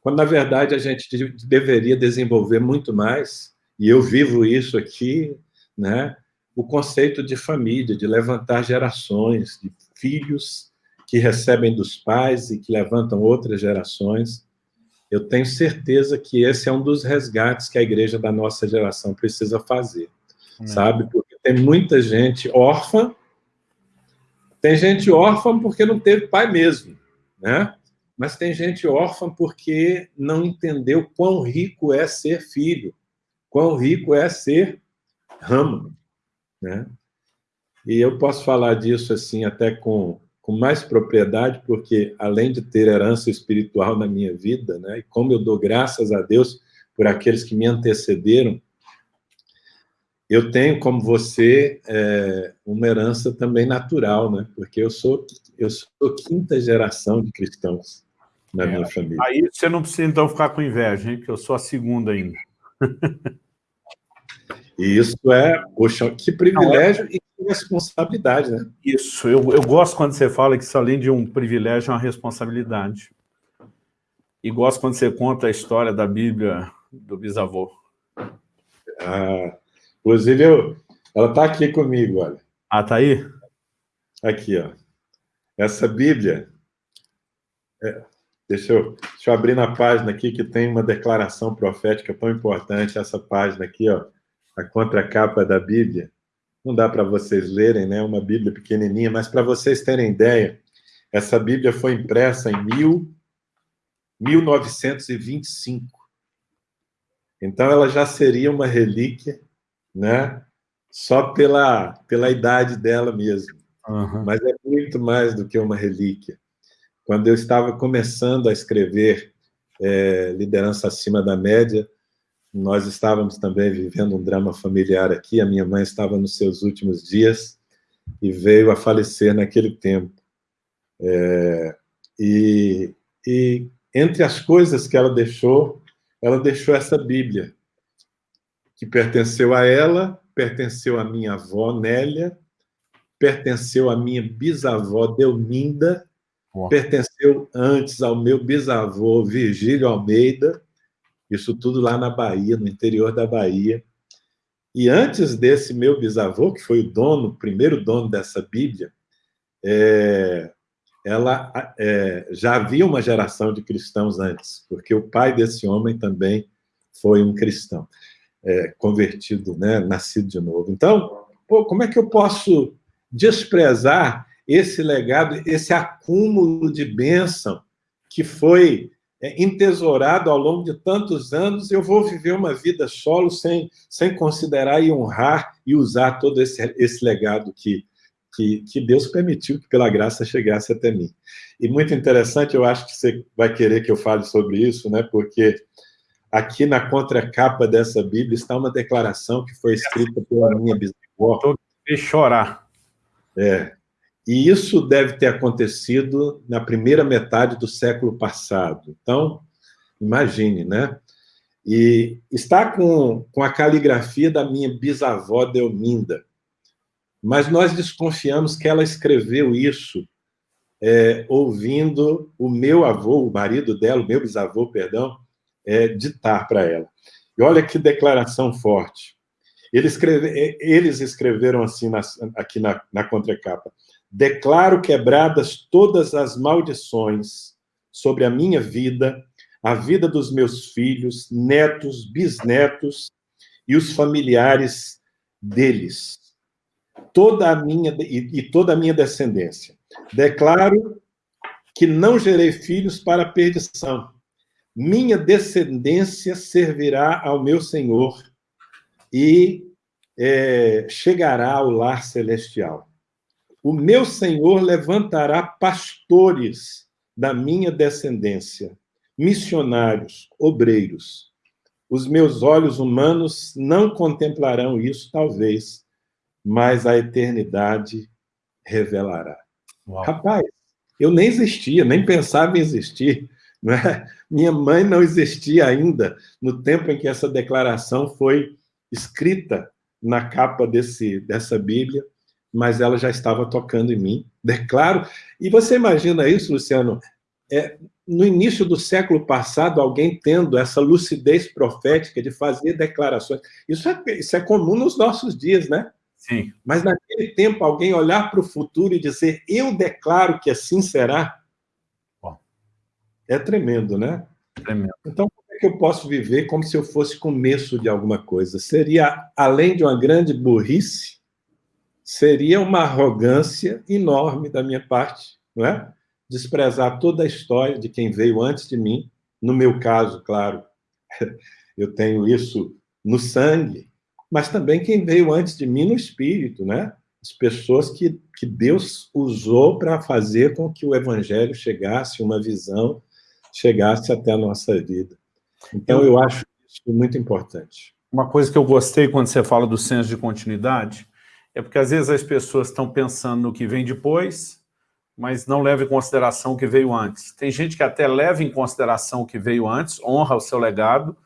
quando, na verdade, a gente deveria desenvolver muito mais, e eu vivo isso aqui, né? o conceito de família, de levantar gerações, de filhos que recebem dos pais e que levantam outras gerações. Eu tenho certeza que esse é um dos resgates que a igreja da nossa geração precisa fazer, sabe? Porque tem muita gente órfã, tem gente órfã porque não teve pai mesmo, né? Mas tem gente órfã porque não entendeu quão rico é ser filho, quão rico é ser ramo, né? E eu posso falar disso assim até com, com mais propriedade, porque além de ter herança espiritual na minha vida, né? E como eu dou graças a Deus por aqueles que me antecederam, eu tenho, como você, é, uma herança também natural, né? Porque eu sou, eu sou quinta geração de cristãos na é, minha família. Aí você não precisa, então, ficar com inveja, hein? Porque eu sou a segunda ainda. E isso é, poxa, que privilégio não, é... e que responsabilidade, né? Isso, eu, eu gosto quando você fala que isso, além de um privilégio, é uma responsabilidade. E gosto quando você conta a história da Bíblia do bisavô. Ah, Inclusive, eu, ela está aqui comigo, olha. Ah, está aí? Aqui, ó. Essa Bíblia... É, deixa, eu, deixa eu abrir na página aqui, que tem uma declaração profética tão importante, essa página aqui, ó, a contracapa da Bíblia. Não dá para vocês lerem, né? Uma Bíblia pequenininha, mas para vocês terem ideia, essa Bíblia foi impressa em 1925. Então, ela já seria uma relíquia, né? só pela, pela idade dela mesmo. Uhum. Mas é muito mais do que uma relíquia. Quando eu estava começando a escrever é, Liderança Acima da Média, nós estávamos também vivendo um drama familiar aqui, a minha mãe estava nos seus últimos dias e veio a falecer naquele tempo. É, e, e entre as coisas que ela deixou, ela deixou essa Bíblia, que pertenceu a ela, pertenceu à minha avó Nélia, pertenceu à minha bisavó Delminda, pertenceu antes ao meu bisavô Virgílio Almeida, isso tudo lá na Bahia, no interior da Bahia. E antes desse meu bisavô, que foi o dono, o primeiro dono dessa Bíblia, é, ela é, já havia uma geração de cristãos antes, porque o pai desse homem também foi um cristão, é, convertido, né, nascido de novo. Então, pô, como é que eu posso desprezar esse legado, esse acúmulo de bênção que foi é, entesourado ao longo de tantos anos, eu vou viver uma vida solo sem, sem considerar e honrar e usar todo esse, esse legado que, que, que Deus permitiu que, pela graça, chegasse até mim. E muito interessante, eu acho que você vai querer que eu fale sobre isso, né? porque aqui na contracapa dessa Bíblia está uma declaração que foi escrita pela minha bisavó. Estou chorar. É, e isso deve ter acontecido na primeira metade do século passado. Então, imagine, né? E está com, com a caligrafia da minha bisavó Delminda. Mas nós desconfiamos que ela escreveu isso é, ouvindo o meu avô, o marido dela, o meu bisavô, perdão, é, ditar para ela. E olha que declaração forte. Eles, escreve, eles escreveram assim na, aqui na, na contracapa. Declaro quebradas todas as maldições sobre a minha vida, a vida dos meus filhos, netos, bisnetos e os familiares deles. Toda a minha e, e toda a minha descendência. Declaro que não gerei filhos para perdição. Minha descendência servirá ao meu Senhor e é, chegará ao lar celestial. O meu Senhor levantará pastores da minha descendência, missionários, obreiros. Os meus olhos humanos não contemplarão isso, talvez, mas a eternidade revelará. Uau. Rapaz, eu nem existia, nem pensava em existir. Né? Minha mãe não existia ainda no tempo em que essa declaração foi escrita na capa desse, dessa Bíblia mas ela já estava tocando em mim, declaro. E você imagina isso, Luciano? É, no início do século passado, alguém tendo essa lucidez profética de fazer declarações. Isso é, isso é comum nos nossos dias, né? Sim. Mas naquele tempo, alguém olhar para o futuro e dizer, eu declaro que assim será. É tremendo, né? Tremendo. Então, como é que eu posso viver como se eu fosse começo de alguma coisa? Seria, além de uma grande burrice, seria uma arrogância enorme da minha parte, não é? Desprezar toda a história de quem veio antes de mim. No meu caso, claro, eu tenho isso no sangue, mas também quem veio antes de mim no espírito, né? As pessoas que, que Deus usou para fazer com que o evangelho chegasse, uma visão chegasse até a nossa vida. Então, eu acho isso muito importante. Uma coisa que eu gostei quando você fala do senso de continuidade é porque às vezes as pessoas estão pensando no que vem depois, mas não levam em consideração o que veio antes. Tem gente que até leva em consideração o que veio antes, honra o seu legado,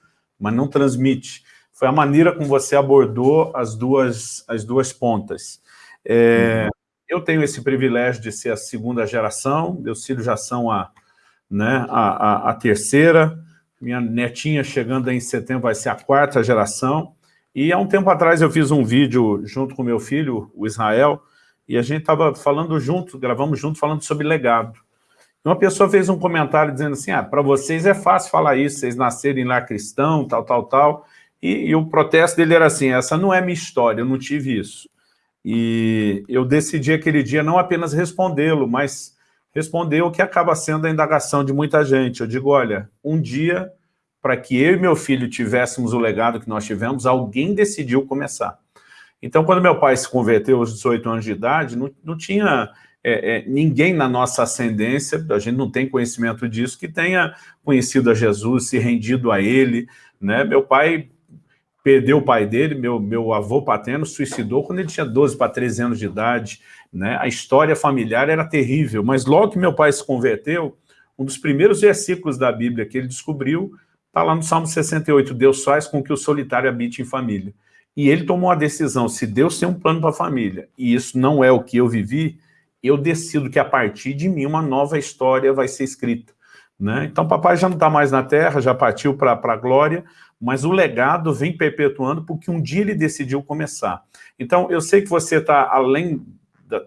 mas não transmite. Foi a maneira como você abordou as duas, as duas pontas. É, uhum. Eu tenho esse privilégio de ser a segunda geração, meus filhos já são a, né, a, a, a terceira, minha netinha chegando em setembro vai ser a quarta geração, e há um tempo atrás eu fiz um vídeo junto com meu filho, o Israel, e a gente estava falando junto, gravamos junto, falando sobre legado. Uma pessoa fez um comentário dizendo assim, ah, para vocês é fácil falar isso, vocês nascerem lá cristão, tal, tal, tal. E, e o protesto dele era assim, essa não é minha história, eu não tive isso. E eu decidi aquele dia não apenas respondê-lo, mas Respondeu o que acaba sendo a indagação de muita gente. Eu digo, olha, um dia, para que eu e meu filho tivéssemos o legado que nós tivemos, alguém decidiu começar. Então, quando meu pai se converteu aos 18 anos de idade, não, não tinha é, é, ninguém na nossa ascendência, a gente não tem conhecimento disso, que tenha conhecido a Jesus, se rendido a ele. Né? Meu pai perdeu o pai dele, meu, meu avô paterno suicidou quando ele tinha 12 para 13 anos de idade. Né? A história familiar era terrível, mas logo que meu pai se converteu, um dos primeiros versículos da Bíblia que ele descobriu está lá no Salmo 68, Deus faz com que o solitário habite em família. E ele tomou a decisão, se Deus tem um plano para a família, e isso não é o que eu vivi, eu decido que a partir de mim uma nova história vai ser escrita. Né? Então papai já não está mais na terra, já partiu para a glória, mas o legado vem perpetuando porque um dia ele decidiu começar. Então eu sei que você está além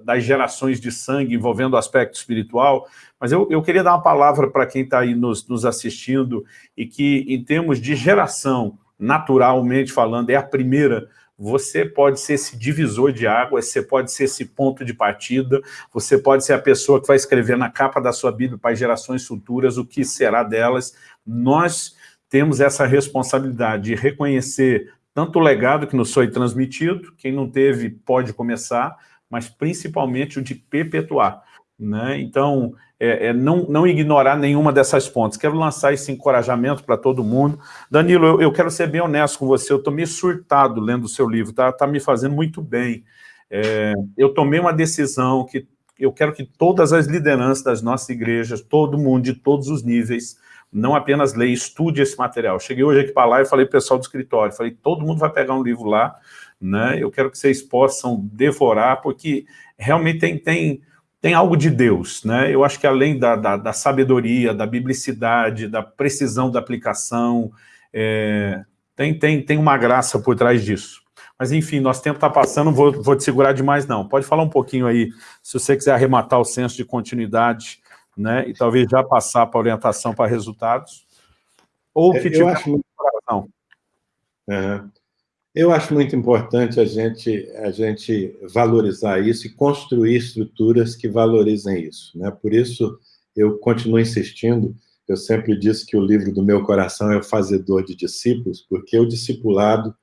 das gerações de sangue envolvendo o aspecto espiritual, mas eu, eu queria dar uma palavra para quem está aí nos, nos assistindo e que, em termos de geração, naturalmente falando, é a primeira, você pode ser esse divisor de águas, você pode ser esse ponto de partida, você pode ser a pessoa que vai escrever na capa da sua Bíblia para gerações futuras o que será delas. Nós temos essa responsabilidade de reconhecer tanto o legado que nos foi transmitido, quem não teve pode começar, mas principalmente o de perpetuar. Né? Então, é, é não, não, ignorar nenhuma dessas pontes. Quero lançar esse encorajamento para todo mundo. Danilo, eu, eu, quero ser bem honesto com você, eu estou meio surtado lendo o seu livro, está tá me fazendo muito bem. É, eu tomei uma decisão que eu quero que todas as lideranças das nossas igrejas, todo mundo, de todos os níveis, não apenas leia, estude esse material. Cheguei hoje aqui para lá e falei para o pessoal do escritório, falei, todo mundo vai pegar um livro lá, né? eu quero que vocês possam devorar, porque realmente tem... tem tem algo de Deus, né? Eu acho que além da, da, da sabedoria, da biblicidade, da precisão da aplicação, é, tem, tem, tem uma graça por trás disso. Mas, enfim, nosso tempo está passando, não vou, vou te segurar demais, não. Pode falar um pouquinho aí, se você quiser arrematar o senso de continuidade, né? E talvez já passar para orientação para resultados. Ou que é, tiver acho... coração. Uhum. Eu acho muito importante a gente, a gente valorizar isso e construir estruturas que valorizem isso. Né? Por isso, eu continuo insistindo, eu sempre disse que o livro do meu coração é o fazedor de discípulos, porque o discipulado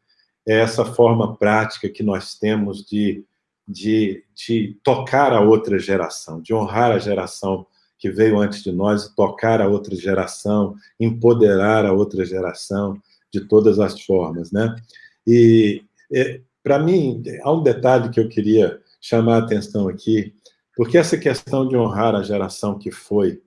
é essa forma prática que nós temos de, de, de tocar a outra geração, de honrar a geração que veio antes de nós, tocar a outra geração, empoderar a outra geração de todas as formas, né? E, é, para mim, há um detalhe que eu queria chamar a atenção aqui, porque essa questão de honrar a geração que foi,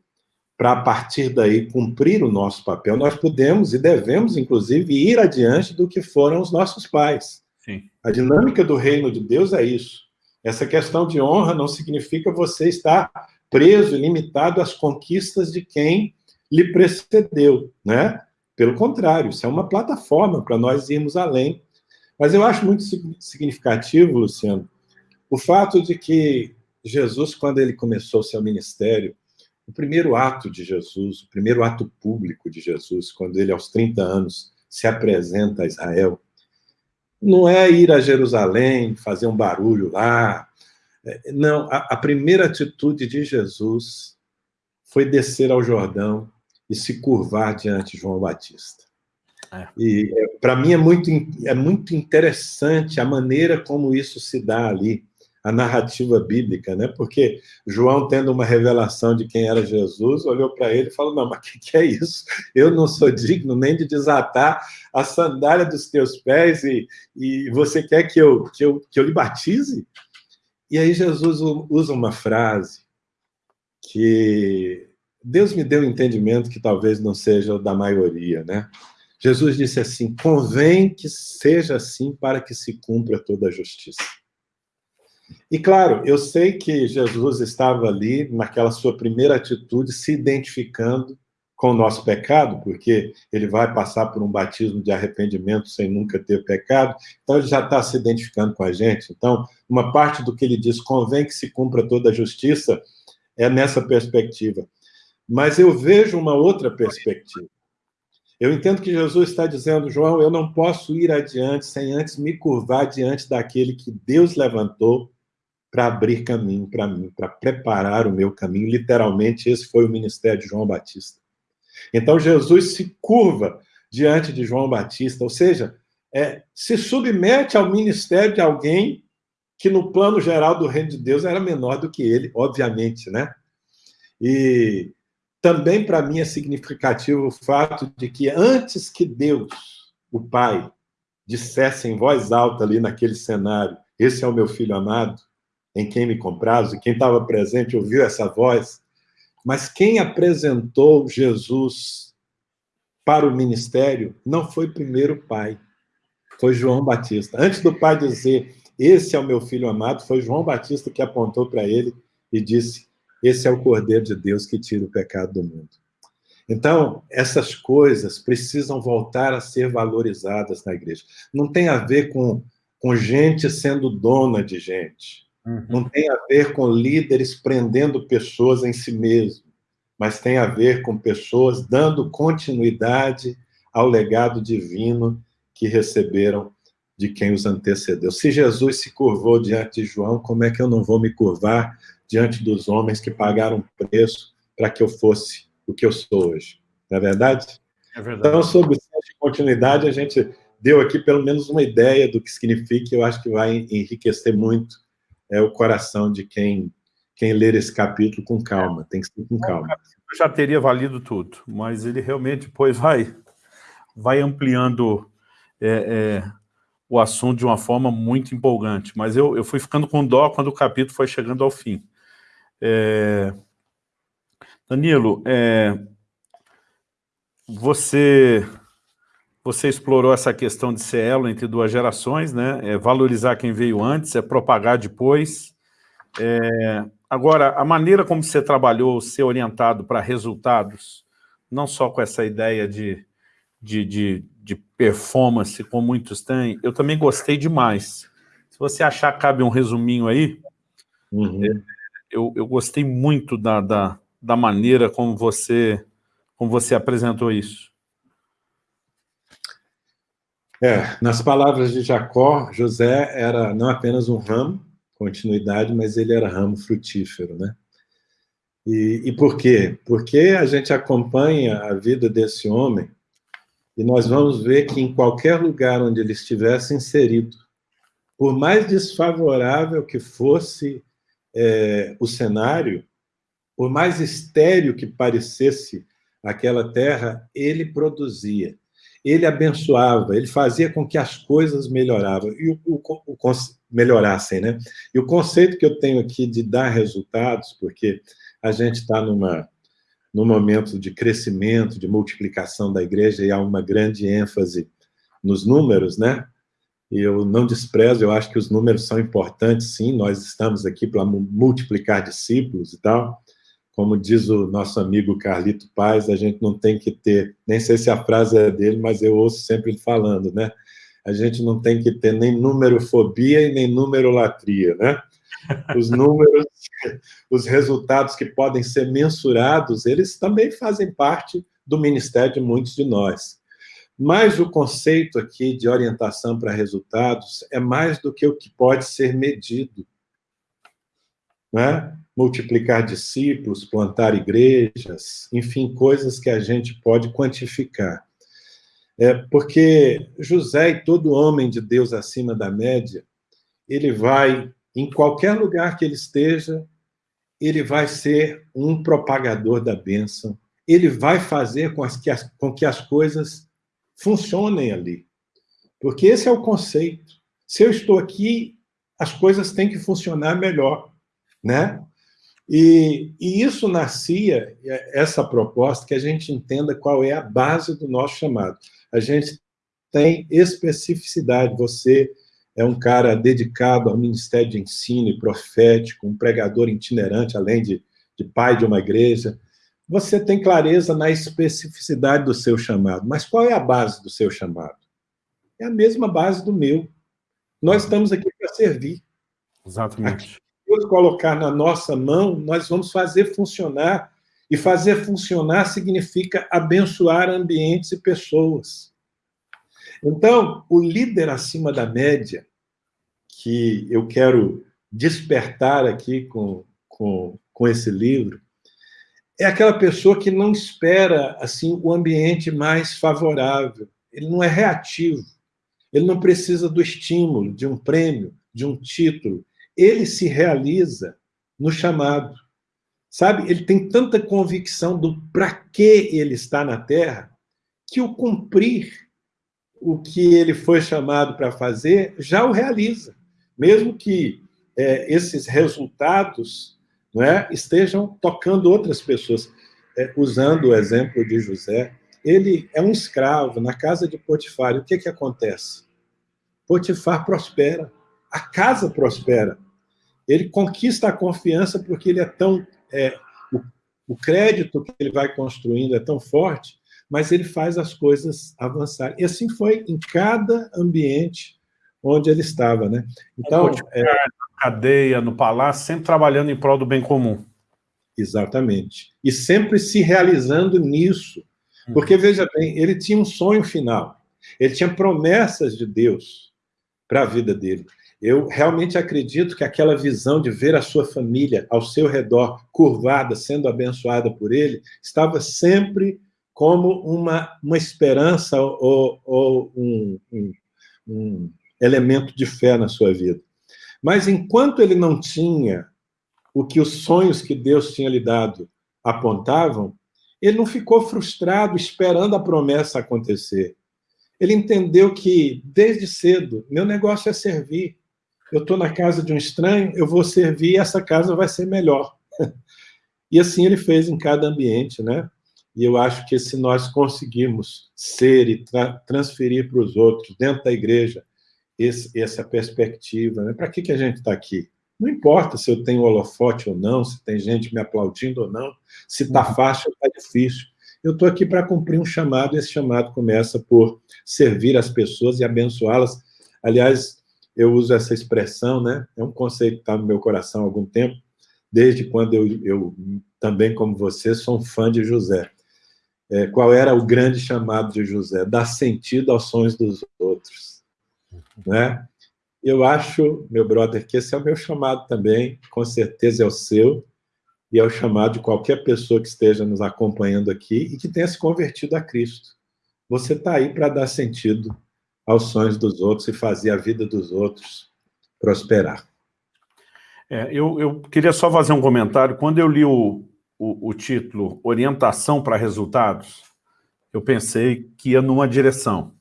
para a partir daí cumprir o nosso papel, nós podemos e devemos, inclusive, ir adiante do que foram os nossos pais. Sim. A dinâmica do reino de Deus é isso. Essa questão de honra não significa você estar preso e limitado às conquistas de quem lhe precedeu, né? Pelo contrário, isso é uma plataforma para nós irmos além mas eu acho muito significativo, Luciano, o fato de que Jesus, quando ele começou seu ministério, o primeiro ato de Jesus, o primeiro ato público de Jesus, quando ele, aos 30 anos, se apresenta a Israel, não é ir a Jerusalém, fazer um barulho lá. É, não, a, a primeira atitude de Jesus foi descer ao Jordão e se curvar diante de João Batista. É. E é, para mim é muito, é muito interessante a maneira como isso se dá ali, a narrativa bíblica, né? Porque João, tendo uma revelação de quem era Jesus, olhou para ele e falou: Não, mas o que, que, é isso? Eu não sou digno nem de desatar a sandália dos teus pés e, e você quer que eu, que, eu, que eu lhe batize? E aí Jesus usa uma frase que Deus me deu um entendimento que talvez não seja o da maioria, né? Jesus disse assim, convém que seja assim para que se cumpra toda a justiça. E claro, eu sei que Jesus estava ali, naquela sua primeira atitude, se identificando com o nosso pecado, porque ele vai passar por um batismo de arrependimento sem nunca ter pecado, então ele já está se identificando com a gente. Então, uma parte do que ele diz, convém que se cumpra toda a justiça, é nessa perspectiva. Mas eu vejo uma outra perspectiva. Eu entendo que Jesus está dizendo, João, eu não posso ir adiante sem antes me curvar diante daquele que Deus levantou para abrir caminho para mim, para preparar o meu caminho. Literalmente, esse foi o ministério de João Batista. Então, Jesus se curva diante de João Batista, ou seja, é, se submete ao ministério de alguém que, no plano geral do reino de Deus, era menor do que ele, obviamente, né? E também, para mim, é significativo o fato de que, antes que Deus, o Pai, dissesse em voz alta ali naquele cenário, esse é o meu filho amado, em quem me compraz, e quem estava presente ouviu essa voz, mas quem apresentou Jesus para o ministério não foi primeiro o pai, foi João Batista. Antes do pai dizer, esse é o meu filho amado, foi João Batista que apontou para ele e disse, esse é o Cordeiro de Deus que tira o pecado do mundo. Então, essas coisas precisam voltar a ser valorizadas na igreja. Não tem a ver com, com gente sendo dona de gente. Uhum. Não tem a ver com líderes prendendo pessoas em si mesmo. Mas tem a ver com pessoas dando continuidade ao legado divino que receberam de quem os antecedeu. Se Jesus se curvou diante de João, como é que eu não vou me curvar diante dos homens que pagaram preço para que eu fosse o que eu sou hoje. Não é verdade? É verdade. Então, sobre o senso de continuidade, a gente deu aqui pelo menos uma ideia do que significa, e eu acho que vai enriquecer muito é, o coração de quem, quem ler esse capítulo com calma, tem que ser com calma. Já teria valido tudo, mas ele realmente depois vai, vai ampliando é, é, o assunto de uma forma muito empolgante, mas eu, eu fui ficando com dó quando o capítulo foi chegando ao fim. É, Danilo, é, você, você explorou essa questão de ser elo entre duas gerações, né? É valorizar quem veio antes, é propagar depois. É, agora, a maneira como você trabalhou, ser orientado para resultados, não só com essa ideia de, de, de, de performance, como muitos têm, eu também gostei demais. Se você achar cabe um resuminho aí, uhum. Eu, eu gostei muito da, da, da maneira como você, como você apresentou isso. É, nas palavras de Jacó, José era não apenas um ramo, continuidade, mas ele era ramo frutífero, né? E, e por quê? Porque a gente acompanha a vida desse homem e nós vamos ver que em qualquer lugar onde ele estivesse inserido, por mais desfavorável que fosse é, o cenário, por mais estéril que parecesse aquela terra, ele produzia, ele abençoava, ele fazia com que as coisas melhoravam, e o, o, o, melhorassem. Né? E o conceito que eu tenho aqui de dar resultados, porque a gente está numa num momento de crescimento, de multiplicação da igreja, e há uma grande ênfase nos números, né? E eu não desprezo, eu acho que os números são importantes, sim, nós estamos aqui para multiplicar discípulos e tal, como diz o nosso amigo Carlito Paz, a gente não tem que ter, nem sei se a frase é dele, mas eu ouço sempre ele falando, né? A gente não tem que ter nem numerofobia e nem numerolatria, né? Os números, os resultados que podem ser mensurados, eles também fazem parte do ministério de muitos de nós. Mas o conceito aqui de orientação para resultados é mais do que o que pode ser medido. Né? multiplicar discípulos, plantar igrejas, enfim, coisas que a gente pode quantificar. É, porque José e todo homem de Deus acima da média, ele vai, em qualquer lugar que ele esteja, ele vai ser um propagador da bênção, ele vai fazer com, as, que as, com que as coisas funcionem ali. Porque esse é o conceito. Se eu estou aqui, as coisas têm que funcionar melhor, né? E, e, isso nascia, essa proposta, que a gente entenda qual é a base do nosso chamado. A gente tem especificidade, você é um cara dedicado ao ministério de ensino e profético, um pregador itinerante, além de, de pai de uma igreja. Você tem clareza na especificidade do seu chamado. Mas qual é a base do seu chamado? É a mesma base do meu. Nós estamos aqui para servir. Exatamente. Deus colocar na nossa mão, nós vamos fazer funcionar. E fazer funcionar significa abençoar ambientes e pessoas. Então, o líder acima da média, que eu quero despertar aqui com, com, com esse livro, é aquela pessoa que não espera assim o ambiente mais favorável. Ele não é reativo. Ele não precisa do estímulo, de um prêmio, de um título. Ele se realiza no chamado. Sabe? Ele tem tanta convicção do para que ele está na Terra, que o cumprir o que ele foi chamado para fazer já o realiza. Mesmo que é, esses resultados é, estejam tocando outras pessoas. É, usando o exemplo de José, ele é um escravo na casa de Potifar. E o que, que acontece? Potifar prospera, a casa prospera. Ele conquista a confiança porque ele é tão... É, o, o crédito que ele vai construindo é tão forte, mas ele faz as coisas avançarem. E assim foi em cada ambiente onde ele estava. Né? Então, é, cadeia, no palácio, sempre trabalhando em prol do bem comum. Exatamente. E sempre se realizando nisso. Hum. Porque, veja bem, ele tinha um sonho final. Ele tinha promessas de Deus para a vida dele. Eu realmente acredito que aquela visão de ver a sua família ao seu redor, curvada, sendo abençoada por ele, estava sempre como uma, uma esperança ou, ou um, um, um elemento de fé na sua vida. Mas enquanto ele não tinha o que os sonhos que Deus tinha lhe dado apontavam, ele não ficou frustrado esperando a promessa acontecer. Ele entendeu que, desde cedo, meu negócio é servir. Eu estou na casa de um estranho, eu vou servir e essa casa vai ser melhor. E assim ele fez em cada ambiente, né? E eu acho que se nós conseguirmos ser e tra transferir para os outros, dentro da igreja, esse, essa perspectiva. Né? Para que, que a gente está aqui? Não importa se eu tenho holofote ou não, se tem gente me aplaudindo ou não, se está uhum. fácil ou está difícil. Eu estou aqui para cumprir um chamado, e esse chamado começa por servir as pessoas e abençoá-las. Aliás, eu uso essa expressão, né? é um conceito que está no meu coração há algum tempo, desde quando eu, eu também, como você, sou um fã de José. É, qual era o grande chamado de José? Dar sentido aos sonhos dos outros né? Eu acho, meu brother, que esse é o meu chamado também, com certeza é o seu, e é o chamado de qualquer pessoa que esteja nos acompanhando aqui e que tenha se convertido a Cristo. Você está aí para dar sentido aos sonhos dos outros e fazer a vida dos outros prosperar. É, eu, eu, queria só fazer um comentário. Quando eu li o, o, o título Orientação para Resultados, eu pensei que ia numa direção.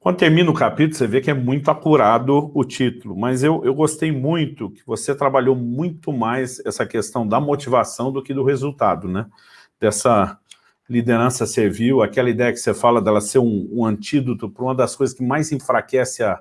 Quando termina o capítulo, você vê que é muito acurado o título, mas eu, eu gostei muito que você trabalhou muito mais essa questão da motivação do que do resultado, né? Dessa liderança servil, aquela ideia que você fala dela ser um, um antídoto para uma das coisas que mais enfraquece a,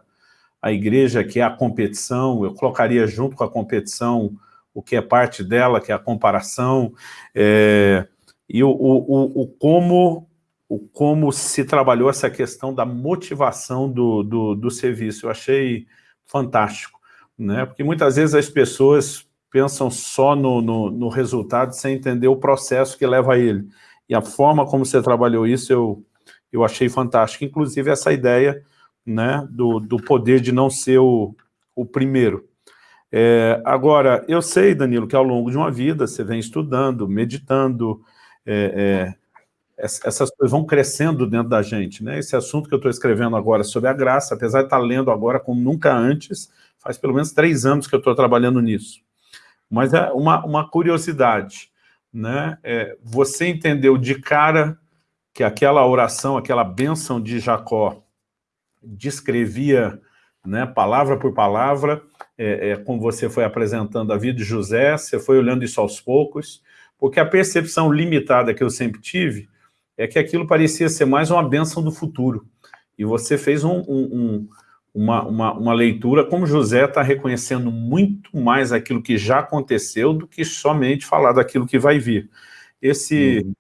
a igreja, que é a competição, eu colocaria junto com a competição o que é parte dela, que é a comparação, é, e o, o, o, como o como se trabalhou essa questão da motivação do, do, do, serviço. Eu achei fantástico, né? porque muitas vezes as pessoas pensam só no, no, no, resultado sem entender o processo que leva a ele. E a forma como você trabalhou isso eu, eu achei fantástico. Inclusive essa ideia né, do, do poder de não ser o, o primeiro. É, agora, eu sei, Danilo, que ao longo de uma vida você vem estudando, meditando, é, é, essas coisas vão crescendo dentro da gente, né? Esse assunto que eu estou escrevendo agora sobre a graça, apesar de estar lendo agora como nunca antes, faz pelo menos três anos que eu estou trabalhando nisso. Mas é uma, uma curiosidade, né? É, você entendeu de cara que aquela oração, aquela bênção de Jacó descrevia, né, palavra por palavra, é, é, como você foi apresentando a vida de José, você foi olhando isso aos poucos, porque a percepção limitada que eu sempre tive é que aquilo parecia ser mais uma bênção do futuro. E você fez um, um, um, uma, uma, uma, leitura, como José está reconhecendo muito mais aquilo que já aconteceu do que somente falar daquilo que vai vir. Esse, uhum.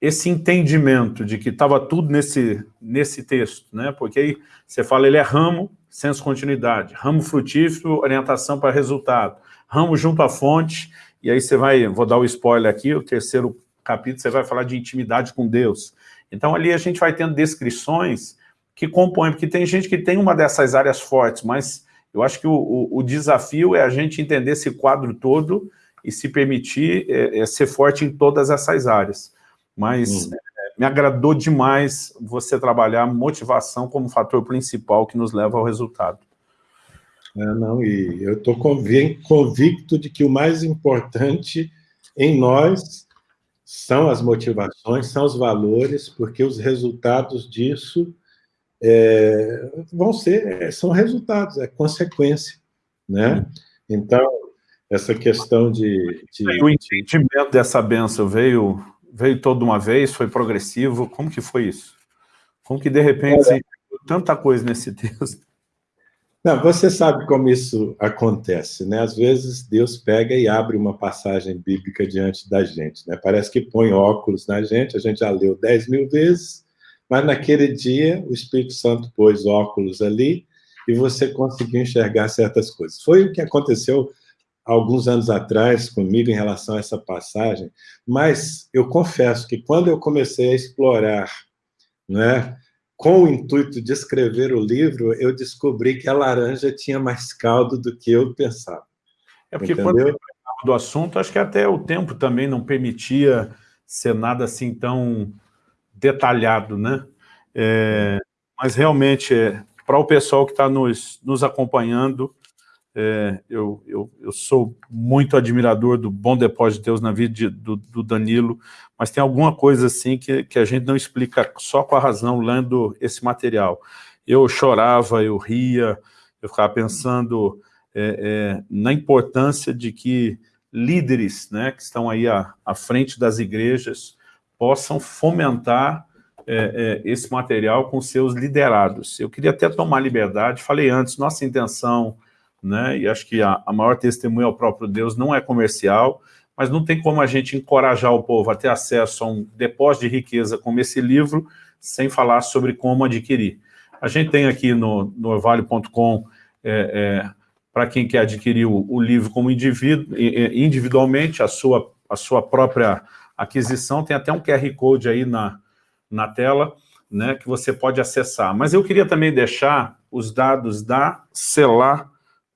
esse entendimento de que estava tudo nesse, nesse texto, né? porque aí você fala, ele é ramo, senso continuidade, ramo frutífero, orientação para resultado, ramo junto à fonte, e aí você vai, vou dar o spoiler aqui, o terceiro capítulo você vai falar de intimidade com Deus. Então ali a gente vai tendo descrições que compõem, porque tem gente que tem uma dessas áreas fortes, mas Eu acho que o, o, o desafio é a gente entender esse quadro todo e se permitir é, é ser forte em todas essas áreas. Mas hum. É, me agradou demais você trabalhar motivação como fator principal que nos leva ao resultado. É, não, e eu estou convicto de que o mais importante em nós são as motivações, são os valores, porque os resultados disso é, vão ser, são resultados, é consequência, né? Então, essa questão de... de o entendimento dessa benção veio, veio toda uma vez, foi progressivo, como que foi isso? Como que, de repente, Olha, tanta coisa nesse texto? Não, você sabe como isso acontece, né? Às vezes Deus pega e abre uma passagem bíblica diante da gente, né? Parece que põe óculos na gente, a gente já leu dez mil vezes, mas naquele dia o Espírito Santo pôs óculos ali e você conseguiu enxergar certas coisas. Foi o que aconteceu alguns anos atrás comigo em relação a essa passagem, mas eu confesso que quando eu comecei a explorar, né, com o intuito de escrever o livro, eu descobri que a laranja tinha mais caldo do que eu pensava. É porque Entendeu? quando eu do assunto, acho que até o tempo também não permitia ser nada assim tão detalhado, né? É, mas realmente, é, para o pessoal que está nos, nos acompanhando, é, eu, eu, eu, sou muito admirador do bom depósito de Deus na vida de, do, do, Danilo, mas tem alguma coisa assim que, que a gente não explica só com a razão lendo esse material. Eu chorava, eu ria, eu ficava pensando é, é, na importância de que líderes né, que estão aí à, à frente das igrejas possam fomentar é, é, esse material com seus liderados. Eu queria até tomar liberdade, falei antes, nossa intenção né? E acho que a, a maior testemunha ao próprio Deus não é comercial, mas não tem como a gente encorajar o povo a ter acesso a um depósito de riqueza como esse livro, sem falar sobre como adquirir. A gente tem aqui no, no orvalho.com, é, é, para quem quer adquirir o, o livro como indivíduo, individualmente, a sua, a sua própria aquisição, tem até um QR Code aí na, na tela, né, que você pode acessar. Mas eu queria também deixar os dados da Celar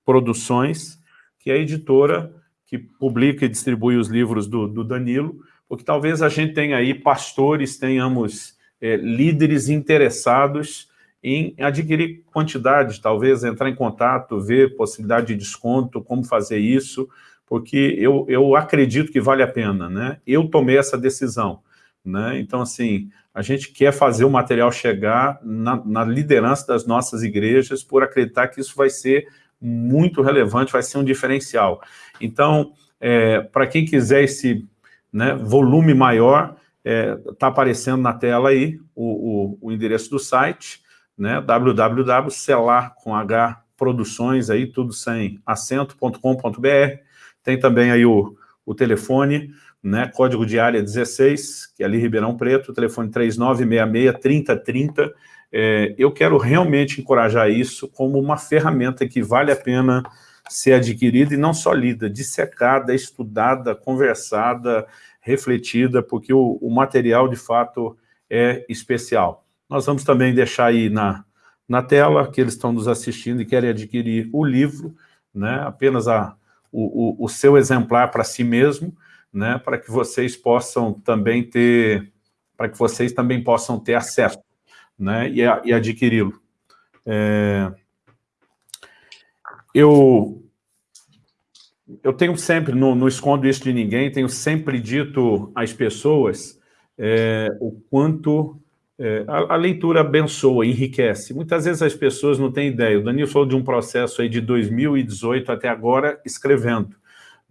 Produções, que é a editora que publica e distribui os livros do, do Danilo, porque talvez a gente tenha aí pastores, tenhamos é, líderes interessados em adquirir quantidade, talvez entrar em contato, ver possibilidade de desconto, como fazer isso, porque eu, eu acredito que vale a pena, né? Eu tomei essa decisão, né? Então, assim, a gente quer fazer o material chegar na, na liderança das nossas igrejas por acreditar que isso vai ser muito relevante, vai ser um diferencial. Então, é, para quem quiser esse né, volume maior, está é, tá aparecendo na tela aí o, o, o endereço do site, né, www.celar com H produções aí, tudo sem acento.com.br. Tem também aí o, o telefone, né, código de área 16, que é ali Ribeirão Preto, telefone 3966-3030, é, eu quero realmente encorajar isso como uma ferramenta que vale a pena ser adquirida e não só lida, dissecada, estudada, conversada, refletida, porque o, o material, de fato, é especial. Nós vamos também deixar aí na, na tela, que eles estão nos assistindo e querem adquirir o livro, né, apenas a, o, o, o seu exemplar para si mesmo, né, para que vocês possam também ter, para que vocês também possam ter acesso né, e, e adquiri-lo. É, eu, eu tenho sempre, não, não, escondo isso de ninguém, tenho sempre dito às pessoas é, o quanto é, a, a, leitura abençoa, enriquece. Muitas vezes as pessoas não têm ideia. O Danilo falou de um processo aí de 2018 até agora escrevendo,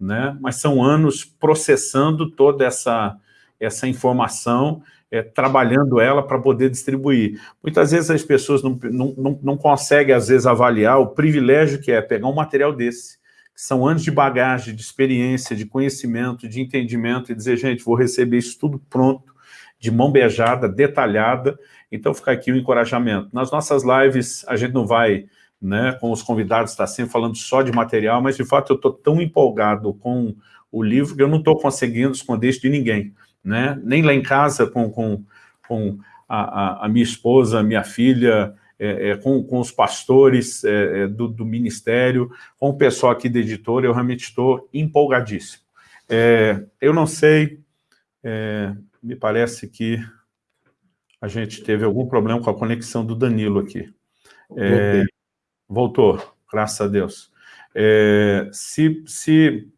né? mas são anos processando toda essa, essa informação é, trabalhando ela para poder distribuir. Muitas vezes as pessoas não, não, não, não conseguem, às vezes, avaliar o privilégio que é pegar um material desse, que são anos de bagagem, de experiência, de conhecimento, de entendimento, e dizer, gente, vou receber isso tudo pronto, de mão beijada, detalhada, então fica aqui o encorajamento. Nas nossas lives, a gente não vai, né, com os convidados, está sempre falando só de material, mas de fato eu estou tão empolgado com o livro que eu não estou conseguindo esconder isso de ninguém né? nem lá em casa com, com, com a, a, minha esposa, a minha filha, é, é, com, com, os pastores é, é, do, do, ministério, com o pessoal aqui da editora, eu realmente estou empolgadíssimo. É, eu não sei, me parece que a gente teve algum problema com a conexão do Danilo aqui. voltou, graças a Deus. se, se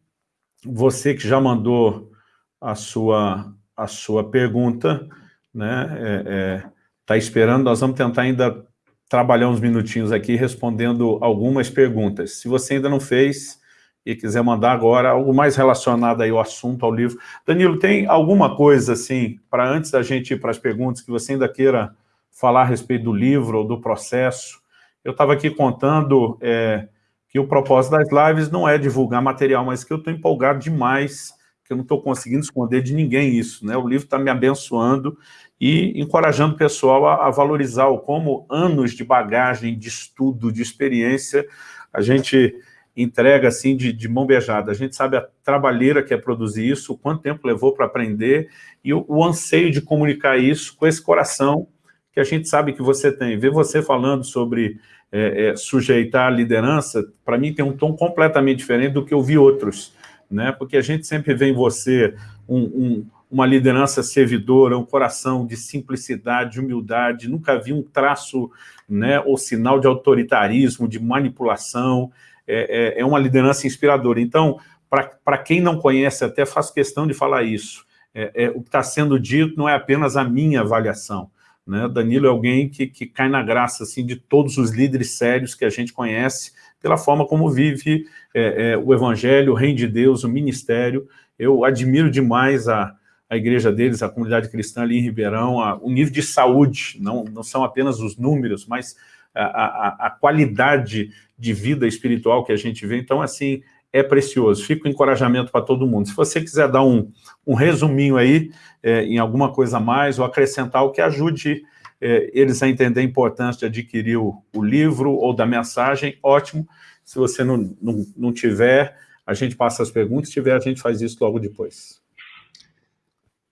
você que já mandou a sua, a sua pergunta, né, está esperando, nós vamos tentar ainda trabalhar uns minutinhos aqui respondendo algumas perguntas. Se você ainda não fez e quiser mandar agora algo mais relacionado aí ao assunto, ao livro. Danilo, tem alguma coisa, assim, para antes da gente ir para as perguntas, que você ainda queira falar a respeito do livro ou do processo? Eu estava aqui contando é, que o propósito das lives não é divulgar material, mas que eu estou empolgado demais, que eu não estou conseguindo esconder de ninguém isso, né? O livro está me abençoando e encorajando o pessoal a, a, valorizar o como anos de bagagem, de estudo, de experiência, a gente entrega assim de, de mão beijada. A gente sabe a trabalheira que é produzir isso, quanto tempo levou para aprender e o, o, anseio de comunicar isso com esse coração que a gente sabe que você tem. Ver você falando sobre é, é, sujeitar a liderança, para mim tem um tom completamente diferente do que eu vi outros, né? porque a gente sempre vê em você um, um uma liderança servidora, um coração de simplicidade, de humildade, nunca vi um traço né, ou sinal de autoritarismo, de manipulação, é, é, é uma liderança inspiradora. Então, para quem não conhece, até faço questão de falar isso, é, é o que está sendo dito não é apenas a minha avaliação, né? Danilo é alguém que, que cai na graça assim, de todos os líderes sérios que a gente conhece, pela forma como vive é, é, o evangelho, o reino de Deus, o ministério. Eu admiro demais a, a igreja deles, a comunidade cristã ali em Ribeirão, a, o nível de saúde, não, não são apenas os números, mas a, a, a, qualidade de vida espiritual que a gente vê. Então, assim, é precioso. Fica o encorajamento para todo mundo. Se você quiser dar um, um resuminho aí, é, em alguma coisa a mais, ou acrescentar o que ajude é, eles a entender a importância de adquirir o, o, livro ou da mensagem, ótimo. Se você não, não, não tiver, a gente passa as perguntas. Se tiver, a gente faz isso logo depois.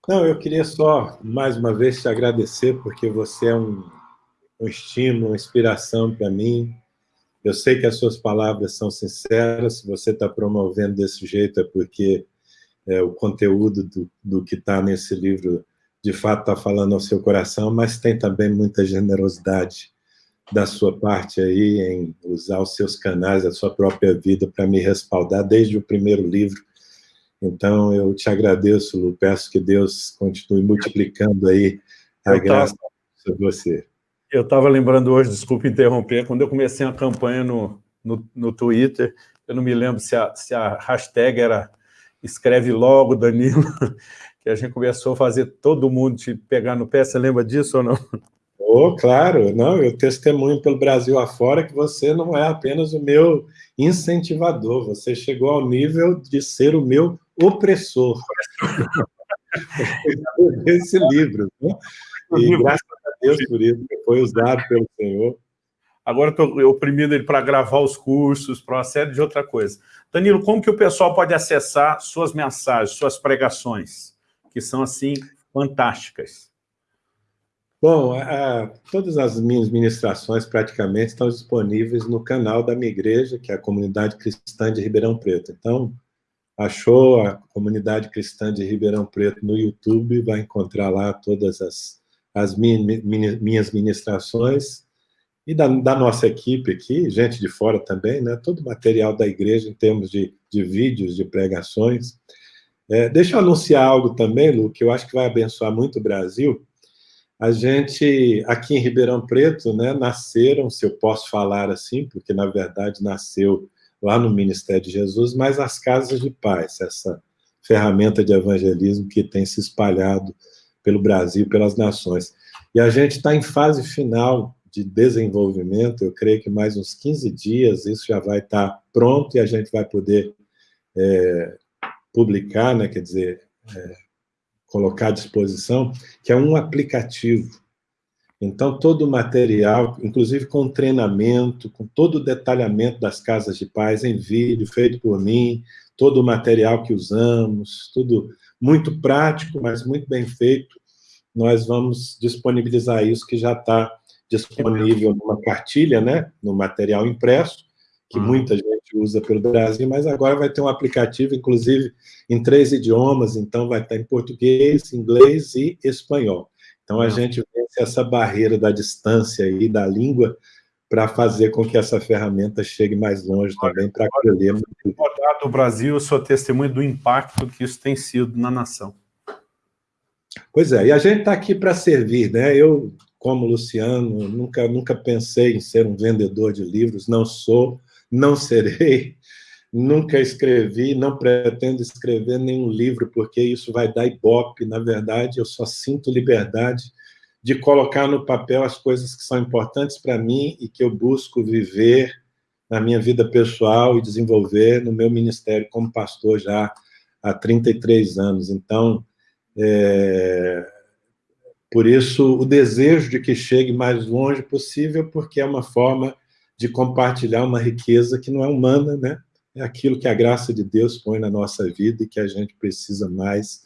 Não, eu queria só, mais uma vez, te agradecer, porque você é um, um estímulo, uma inspiração para mim. Eu sei que as suas palavras são sinceras, se você está promovendo desse jeito é porque é, o conteúdo do, do que está nesse livro, de fato, está falando ao seu coração, mas tem também muita generosidade da sua parte aí em usar os seus canais, a sua própria vida para me respaldar desde o primeiro livro, então, eu te agradeço, Lu, peço que Deus continue multiplicando aí a eu graça tava, sobre você. Eu estava lembrando hoje, desculpe interromper, quando eu comecei a campanha no, no, no Twitter, eu não me lembro se a, se a hashtag era escreve logo, Danilo, que a gente começou a fazer todo mundo te pegar no pé, você lembra disso ou não? Oh, claro, não, eu testemunho pelo Brasil afora que você não é apenas o meu incentivador, você chegou ao nível de ser o meu opressor. Esse livro. Né? E graças a Deus por isso, que foi usado pelo Senhor. Agora estou oprimindo ele para gravar os cursos, para uma série de outra coisa. Danilo, como que o pessoal pode acessar suas mensagens, suas pregações, que são, assim, fantásticas? Bom, a, todas as minhas ministrações praticamente estão disponíveis no canal da minha igreja, que é a Comunidade Cristã de Ribeirão Preto. Então, achou a comunidade cristã de Ribeirão Preto no YouTube, vai encontrar lá todas as, as minhas ministrações e da, da, nossa equipe aqui, gente de fora também, né? todo o material da igreja em termos de, de vídeos, de pregações. É, deixa eu anunciar algo também, Lu, que eu acho que vai abençoar muito o Brasil. A gente, aqui em Ribeirão Preto, né, nasceram, se eu posso falar assim, porque na verdade nasceu lá no Ministério de Jesus, mas as casas de paz, essa ferramenta de evangelismo que tem se espalhado pelo Brasil, pelas nações. E a gente está em fase final de desenvolvimento, eu creio que mais uns 15 dias isso já vai estar tá pronto e a gente vai poder é, publicar, né, quer dizer, é, colocar à disposição, que é um aplicativo. Então, todo o material, inclusive com treinamento, com todo o detalhamento das casas de paz em vídeo, feito por mim, todo o material que usamos, tudo muito prático, mas muito bem feito, nós vamos disponibilizar isso, que já está disponível numa cartilha, né, no material impresso, que uhum. muita gente usa pelo Brasil, mas agora vai ter um aplicativo, inclusive, em três idiomas, então vai estar em português, inglês e espanhol. Então, a uhum. gente vence essa barreira da distância e da língua para fazer com que essa ferramenta chegue mais longe também, para acolher. No Brasil, eu sou testemunho do impacto que isso tem sido na nação. Pois é, e a gente está aqui para servir, né? Eu, como Luciano, nunca, nunca pensei em ser um vendedor de livros, não sou, não serei, nunca escrevi, não pretendo escrever nenhum livro, porque isso vai dar ibope, na verdade, eu só sinto liberdade de colocar no papel as coisas que são importantes para mim e que eu busco viver na minha vida pessoal e desenvolver no meu ministério como pastor já há 33 anos. Então, é, por isso, o desejo de que chegue mais longe possível, porque é uma forma de compartilhar uma riqueza que não é humana, né? É aquilo que a graça de Deus põe na nossa vida e que a gente precisa mais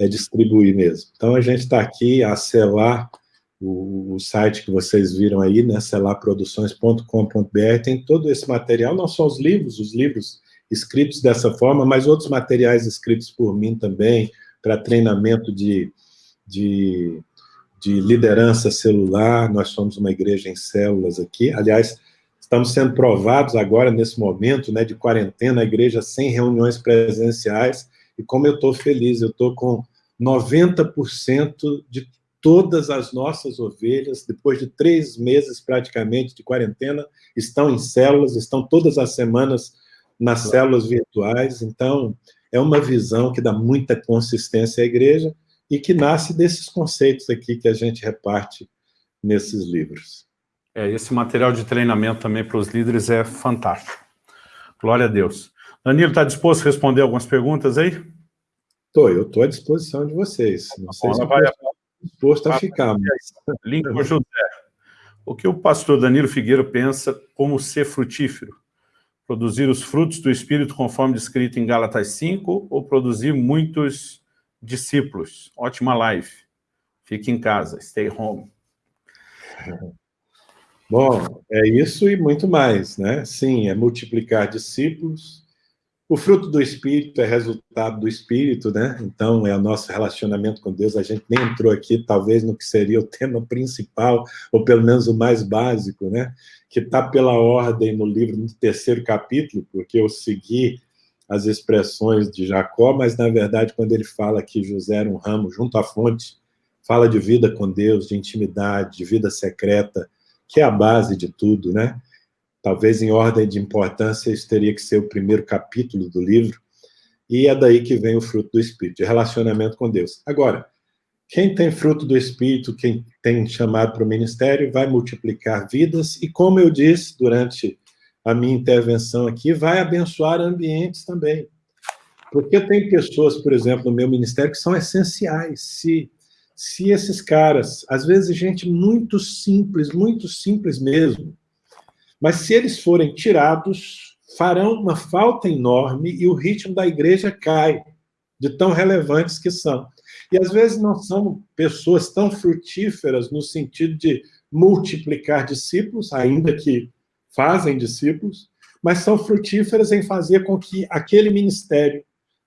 é distribuir mesmo. Então, a gente está aqui a selar o, o, site que vocês viram aí, né, selarproduções.com.br, tem todo esse material, não só os livros, os livros escritos dessa forma, mas outros materiais escritos por mim também, para treinamento de, de, de liderança celular, nós somos uma igreja em células aqui, aliás, estamos sendo provados agora, nesse momento né, de quarentena, a igreja sem reuniões presenciais, e como eu estou feliz, eu estou com 90% de todas as nossas ovelhas, depois de três meses praticamente de quarentena, estão em células, estão todas as semanas nas células virtuais. Então, é uma visão que dá muita consistência à igreja e que nasce desses conceitos aqui que a gente reparte nesses livros. É, esse material de treinamento também para os líderes é fantástico. Glória a Deus. Danilo, está disposto a responder algumas perguntas aí? Estou, eu estou à disposição de vocês. Não sei se vai disposto a ficar. Mas... Lincoln José, o que o pastor Danilo Figueiro pensa como ser frutífero? Produzir os frutos do Espírito conforme descrito em Gálatas 5 ou produzir muitos discípulos? Ótima live. Fique em casa, stay home. Bom, é isso e muito mais, né? Sim, é multiplicar discípulos, o fruto do Espírito é resultado do Espírito, né? Então, é o nosso relacionamento com Deus. A gente nem entrou aqui, talvez, no que seria o tema principal, ou pelo menos o mais básico, né? Que está pela ordem no livro, no terceiro capítulo, porque eu segui as expressões de Jacó, mas, na verdade, quando ele fala que José era um ramo junto à fonte, fala de vida com Deus, de intimidade, de vida secreta, que é a base de tudo, né? talvez em ordem de importância, isso teria que ser o primeiro capítulo do livro, e é daí que vem o fruto do Espírito, de relacionamento com Deus. Agora, quem tem fruto do Espírito, quem tem chamado para o ministério, vai multiplicar vidas, e como eu disse durante a minha intervenção aqui, vai abençoar ambientes também. Porque tem pessoas, por exemplo, no meu ministério, que são essenciais. Se, se esses caras, às vezes gente muito simples, muito simples mesmo, mas se eles forem tirados, farão uma falta enorme e o ritmo da igreja cai, de tão relevantes que são. E às vezes não são pessoas tão frutíferas no sentido de multiplicar discípulos, ainda que fazem discípulos, mas são frutíferas em fazer com que aquele ministério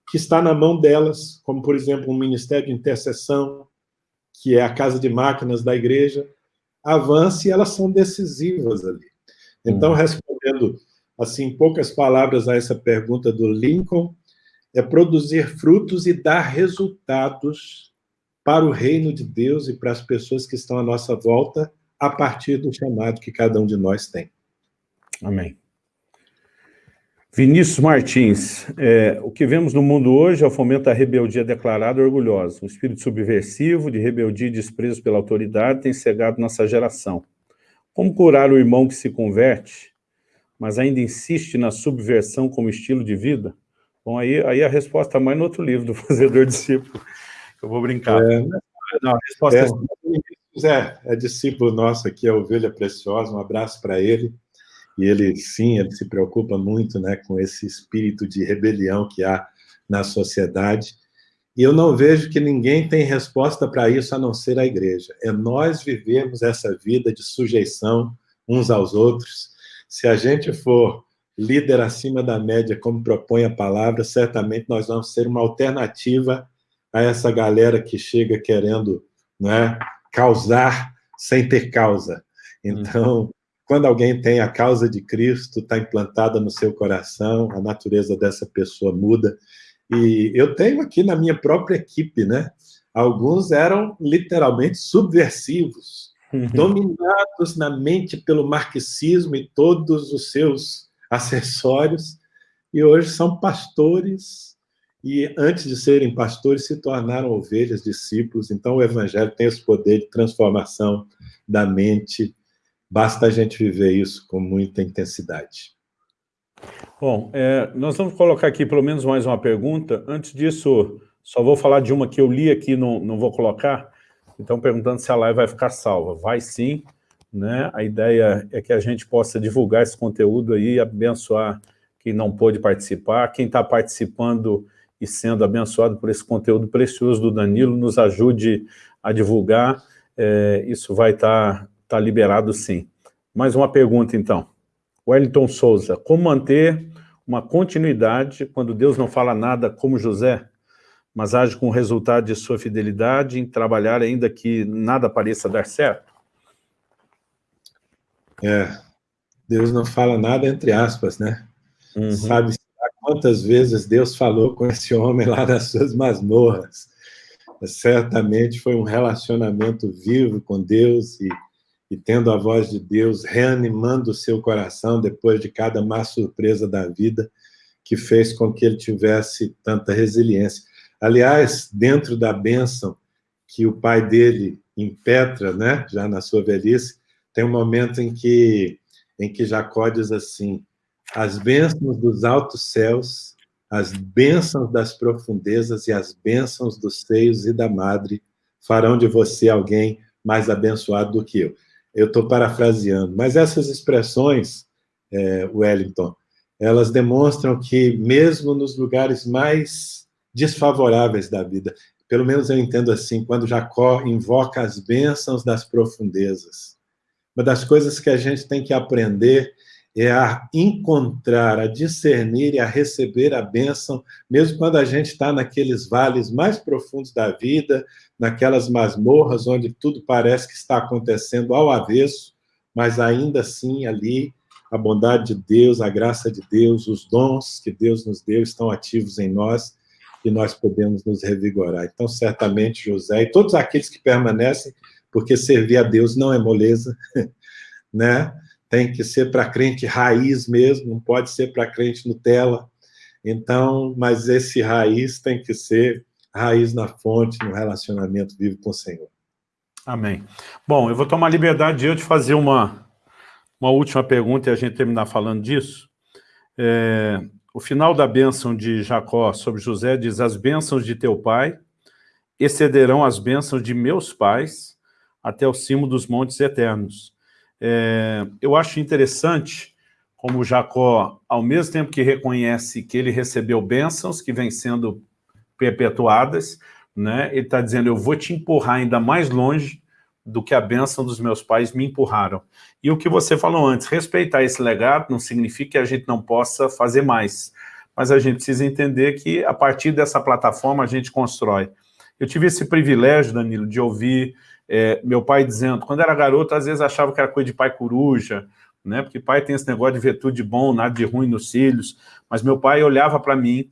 que está na mão delas, como, por exemplo, um ministério de intercessão, que é a casa de máquinas da igreja, avance e elas são decisivas ali. Então, hum. respondendo, assim, poucas palavras a essa pergunta do Lincoln, é produzir frutos e dar resultados para o reino de Deus e para as pessoas que estão à nossa volta, a partir do chamado que cada um de nós tem. Amém. Vinícius Martins, é, o que vemos no mundo hoje é o fomento da rebeldia declarada e orgulhosa. Um espírito subversivo, de rebeldia e desprezo pela autoridade tem cegado nossa geração. Como curar o irmão que se converte, mas ainda insiste na subversão como estilo de vida? Bom, aí, aí a resposta mais no outro livro, do Fazedor Discípulo. Eu vou brincar. É, não, a resposta é, é, é discípulo nosso aqui, a Ovelha Preciosa, um abraço para ele. E ele, sim, ele se preocupa muito né, com esse espírito de rebelião que há na sociedade. E eu não vejo que ninguém tem resposta para isso a não ser a igreja. É nós vivemos essa vida de sujeição uns aos outros. Se a gente for líder acima da média, como propõe a palavra, certamente nós vamos ser uma alternativa a essa galera que chega querendo né, causar sem ter causa. Então, quando alguém tem a causa de Cristo, está implantada no seu coração, a natureza dessa pessoa muda. E eu tenho aqui na minha própria equipe, né? Alguns eram literalmente subversivos, uhum. dominados na mente pelo marxismo e todos os seus acessórios, e hoje são pastores, e antes de serem pastores, se tornaram ovelhas, discípulos. Então, o Evangelho tem esse poder de transformação da mente. Basta a gente viver isso com muita intensidade. Bom, é, nós vamos colocar aqui pelo menos mais uma pergunta. Antes disso, só vou falar de uma que eu li aqui, não, não vou colocar. Então, perguntando se a live vai ficar salva. Vai sim. Né? A ideia é que a gente possa divulgar esse conteúdo aí, abençoar quem não pôde participar, quem está participando e sendo abençoado por esse conteúdo precioso do Danilo, nos ajude a divulgar, é, isso vai estar tá, tá liberado sim. Mais uma pergunta, então. Wellington Souza, como manter uma continuidade quando Deus não fala nada como José, mas age com o resultado de sua fidelidade em trabalhar ainda que nada pareça dar certo? É, Deus não fala nada entre aspas, né? Uhum. Sabe quantas vezes Deus falou com esse homem lá nas suas masmorras? Certamente foi um relacionamento vivo com Deus e e tendo a voz de Deus reanimando o seu coração depois de cada má surpresa da vida, que fez com que ele tivesse tanta resiliência. Aliás, dentro da bênção que o pai dele impetra, né, já na sua velhice, tem um momento em que, em que Jacó diz assim, as bênçãos dos altos céus, as bênçãos das profundezas e as bênçãos dos seios e da madre farão de você alguém mais abençoado do que eu eu estou parafraseando, mas essas expressões, é, Wellington, elas demonstram que mesmo nos lugares mais desfavoráveis da vida, pelo menos eu entendo assim, quando Jacó invoca as bênçãos das profundezas, uma das coisas que a gente tem que aprender é a encontrar, a discernir e a receber a bênção, mesmo quando a gente está naqueles vales mais profundos da vida, naquelas masmorras onde tudo parece que está acontecendo ao avesso, mas ainda assim ali a bondade de Deus, a graça de Deus, os dons que Deus nos deu estão ativos em nós e nós podemos nos revigorar. Então, certamente, José e todos aqueles que permanecem, porque servir a Deus não é moleza, né? tem que ser para crente raiz mesmo, não pode ser para crente Nutella. Então, mas esse raiz tem que ser raiz na fonte, no relacionamento vivo com o Senhor. Amém. Bom, eu vou tomar liberdade de eu te fazer uma, uma última pergunta e a gente terminar falando disso. É, o final da bênção de Jacó sobre José diz, as bênçãos de teu pai excederão as bênçãos de meus pais até o cimo dos montes eternos. É, eu acho interessante como Jacó, ao mesmo tempo que reconhece que ele recebeu bênçãos que vêm sendo perpetuadas, né, ele está dizendo, eu vou te empurrar ainda mais longe do que a bênção dos meus pais me empurraram. E o que você falou antes, respeitar esse legado não significa que a gente não possa fazer mais, mas a gente precisa entender que a partir dessa plataforma a gente constrói. Eu tive esse privilégio, Danilo, de ouvir é, meu pai dizendo, quando era garoto, às vezes achava que era coisa de pai coruja, né? Porque pai tem esse negócio de ver tudo de bom, nada de ruim nos filhos. Mas meu pai olhava para mim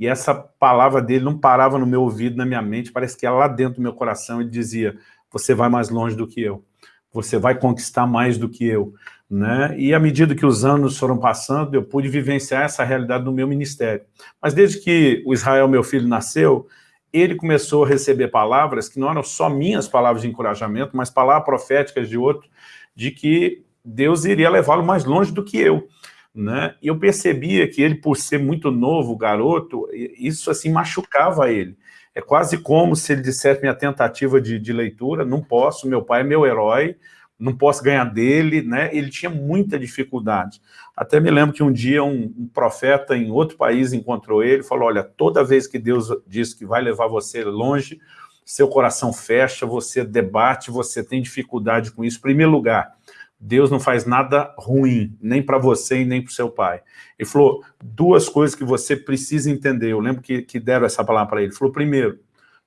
e essa palavra dele não parava no meu ouvido, na minha mente, parece que era lá dentro do meu coração, ele dizia, você vai mais longe do que eu, você vai conquistar mais do que eu, né? E à medida que os anos foram passando, eu pude vivenciar essa realidade no meu ministério. Mas desde que o Israel, meu filho, nasceu, ele começou a receber palavras que não eram só minhas palavras de encorajamento, mas palavras proféticas de outro, de que Deus iria levá-lo mais longe do que eu. Né? E eu percebia que ele, por ser muito novo, garoto, isso assim machucava ele. É quase como se ele dissesse minha tentativa de, de leitura, não posso, meu pai é meu herói, não posso ganhar dele, né? Ele tinha muita dificuldade. Até me lembro que um dia um, um profeta em outro país encontrou ele e falou, olha, toda vez que Deus diz que vai levar você longe, seu coração fecha, você debate, você tem dificuldade com isso. Em primeiro lugar, Deus não faz nada ruim, nem para você e nem para o seu pai. Ele falou duas coisas que você precisa entender. Eu lembro que, que deram essa palavra para ele. Ele falou, primeiro,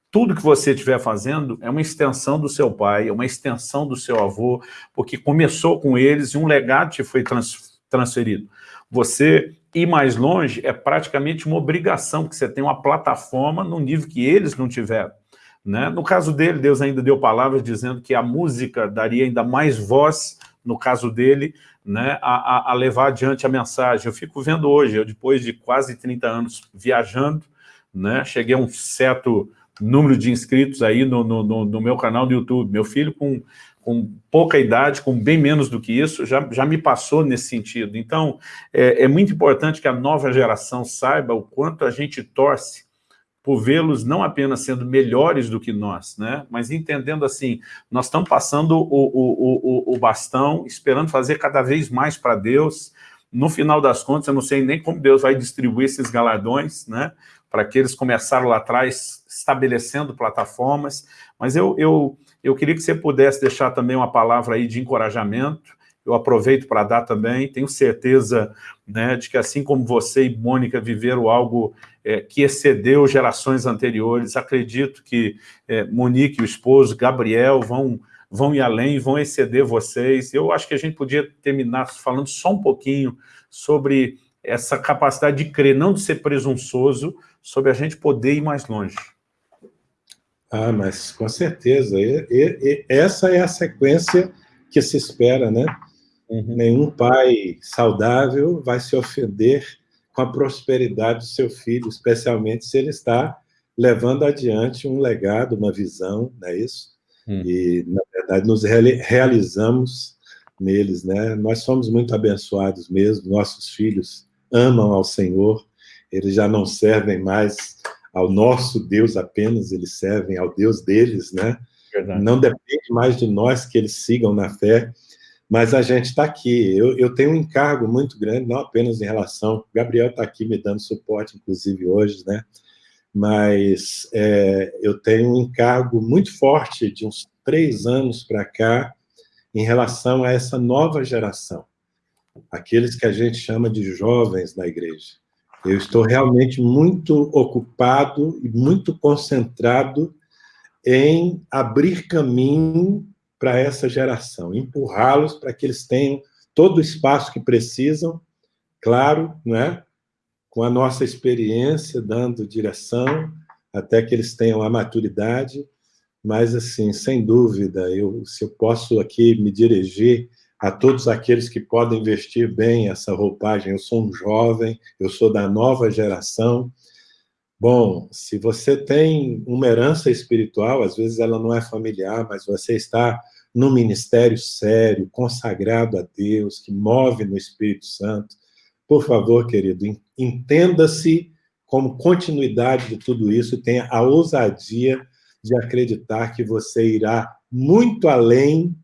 tudo que você estiver fazendo é uma extensão do seu pai, é uma extensão do seu avô, porque começou com eles e um legado te foi trans, transferido. Você ir mais longe é praticamente uma obrigação, porque você tem uma plataforma no nível que eles não tiveram. Né? No caso dele, Deus ainda deu palavras dizendo que a música daria ainda mais voz no caso dele, né, a, a, levar adiante a mensagem. Eu fico vendo hoje, eu depois de quase 30 anos viajando, né, cheguei a um certo número de inscritos aí no, no, no meu canal do YouTube. Meu filho com, com pouca idade, com bem menos do que isso, já, já me passou nesse sentido. Então, é, é muito importante que a nova geração saiba o quanto a gente torce por vê-los não apenas sendo melhores do que nós, né? mas entendendo assim, nós estamos passando o, o, o, o bastão, esperando fazer cada vez mais para Deus, no final das contas, eu não sei nem como Deus vai distribuir esses galardões, né? para que eles começaram lá atrás estabelecendo plataformas, mas eu, eu, eu queria que você pudesse deixar também uma palavra aí de encorajamento, eu aproveito para dar também, tenho certeza né, de que assim como você e Mônica viveram algo é, que excedeu gerações anteriores, acredito que é, Monique e o esposo, Gabriel, vão, vão ir além, vão exceder vocês. Eu acho que a gente podia terminar falando só um pouquinho sobre essa capacidade de crer, não de ser presunçoso, sobre a gente poder ir mais longe. Ah, mas com certeza. E, e, e essa é a sequência que se espera, né? Uhum. Nenhum pai saudável vai se ofender com a prosperidade do seu filho, especialmente se ele está levando adiante um legado, uma visão, não é isso? Uhum. E, na verdade, nos realizamos neles, né? Nós somos muito abençoados mesmo, nossos filhos amam ao Senhor, eles já não servem mais ao nosso Deus apenas, eles servem ao Deus deles, né? Verdade. Não depende mais de nós que eles sigam na fé, mas a gente está aqui. Eu, eu, tenho um encargo muito grande, não apenas em relação... Gabriel está aqui me dando suporte, inclusive hoje, né? Mas é, eu tenho um encargo muito forte de uns três anos para cá em relação a essa nova geração, aqueles que a gente chama de jovens na igreja. Eu estou realmente muito ocupado e muito concentrado em abrir caminho para essa geração, empurrá-los para que eles tenham todo o espaço que precisam, claro, né? com a nossa experiência, dando direção, até que eles tenham a maturidade, mas, assim, sem dúvida, eu, se eu posso aqui me dirigir a todos aqueles que podem vestir bem essa roupagem, eu sou um jovem, eu sou da nova geração, Bom, se você tem uma herança espiritual, às vezes ela não é familiar, mas você está num ministério sério, consagrado a Deus, que move no Espírito Santo, por favor, querido, entenda-se como continuidade de tudo isso, tenha a ousadia de acreditar que você irá muito além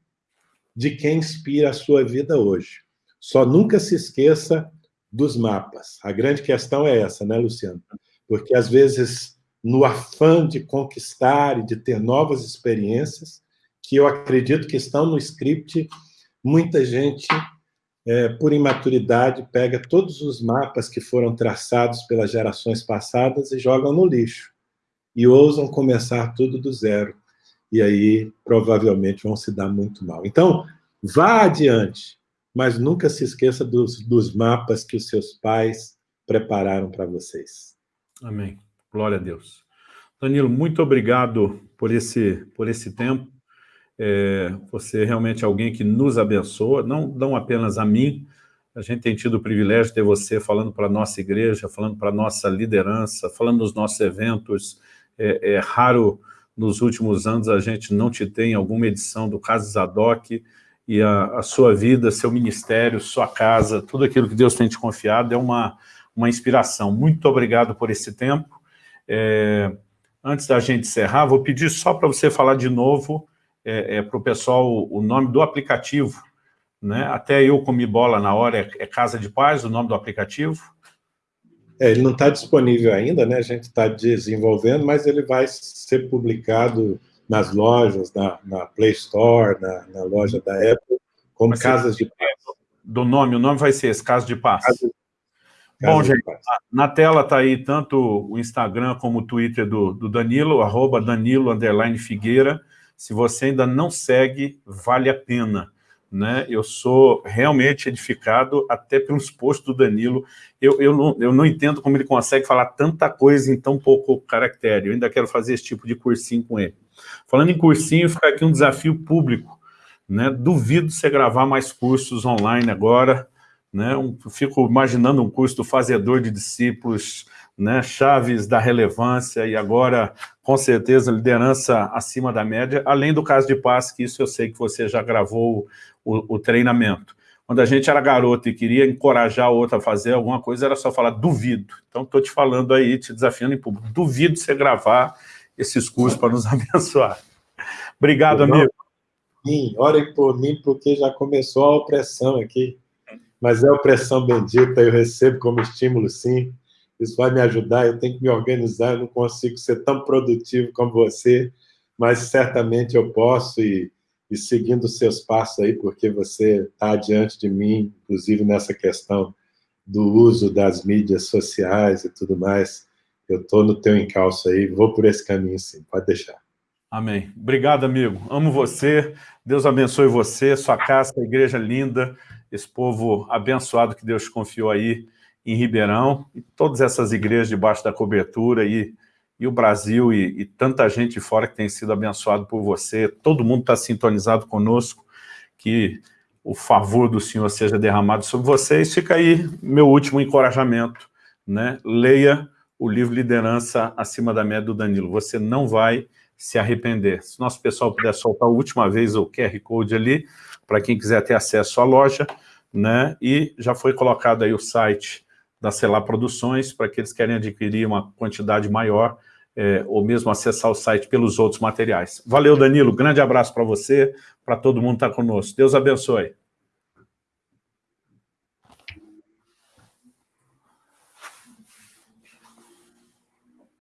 de quem inspira a sua vida hoje. Só nunca se esqueça dos mapas. A grande questão é essa, né, Luciano? Porque, às vezes, no afã de conquistar e de ter novas experiências, que eu acredito que estão no script, muita gente, é, por imaturidade, pega todos os mapas que foram traçados pelas gerações passadas e jogam no lixo. E ousam começar tudo do zero. E aí, provavelmente, vão se dar muito mal. Então, vá adiante, mas nunca se esqueça dos, dos mapas que os seus pais prepararam para vocês. Amém. Glória a Deus. Danilo, muito obrigado por esse, por esse tempo. É, você é realmente alguém que nos abençoa, não, não apenas a mim, a gente tem tido o privilégio de ter você falando para a nossa igreja, falando para a nossa liderança, falando nos nossos eventos. É, é, raro nos últimos anos a gente não te tem alguma edição do Caso Zadok e a, a, sua vida, seu ministério, sua casa, tudo aquilo que Deus tem te confiado é uma, uma inspiração. Muito obrigado por esse tempo. É, antes da gente encerrar, vou pedir só para você falar de novo é, é para o pessoal o nome do aplicativo, né? Até eu comi bola na hora, é, é Casa de Paz, o nome do aplicativo? É, ele não está disponível ainda, né? A gente está desenvolvendo, mas ele vai ser publicado nas lojas, na, na Play Store, na, na, loja da Apple, como Casas de Paz. Do nome, o nome vai ser esse, Casa de Paz. Casa, Bom, gente, na tela está aí tanto o Instagram como o Twitter do, do Danilo, arroba Danilo, underline Figueira. Se você ainda não segue, vale a pena. Né? Eu sou realmente edificado até pelos posts do Danilo. Eu, eu, não, eu não entendo como ele consegue falar tanta coisa em tão pouco caractere. Eu ainda quero fazer esse tipo de cursinho com ele. Falando em cursinho, fica aqui um desafio público. Né? Duvido você gravar mais cursos online agora, né? Um, fico imaginando um curso do fazedor de discípulos, né? chaves da relevância e agora, com certeza, liderança acima da média, além do caso de paz, que isso eu sei que você já gravou o, o treinamento. Quando a gente era garoto e queria encorajar o outro a fazer alguma coisa, era só falar duvido. Então, estou te falando aí, te desafiando em público. Duvido você gravar esses cursos para nos abençoar. Obrigado, amigo. Sim, orem por mim, porque já começou a opressão aqui mas é opressão bendita, eu recebo como estímulo, sim. Isso vai me ajudar, eu tenho que me organizar, eu não consigo ser tão produtivo como você, mas certamente eu posso, e, e seguindo os seus passos aí, porque você está adiante de mim, inclusive nessa questão do uso das mídias sociais e tudo mais, eu estou no teu encalço aí, vou por esse caminho sim, pode deixar. Amém. Obrigado, amigo. Amo você. Deus abençoe você, sua casa, igreja linda esse povo abençoado que Deus confiou aí em Ribeirão, e todas essas igrejas debaixo da cobertura, e, e o Brasil, e, e tanta gente fora que tem sido abençoado por você, todo mundo está sintonizado conosco, que o favor do Senhor seja derramado sobre vocês. Fica aí meu último encorajamento, né? leia o livro Liderança Acima da Média do Danilo, você não vai se arrepender. Se nosso pessoal puder soltar a última vez o QR Code ali, para quem quiser ter acesso à loja, né? E já foi colocado aí o site da Celar Produções, para aqueles que querem adquirir uma quantidade maior, é, ou mesmo acessar o site pelos outros materiais. Valeu, Danilo, grande abraço para você, para todo mundo que está conosco. Deus abençoe.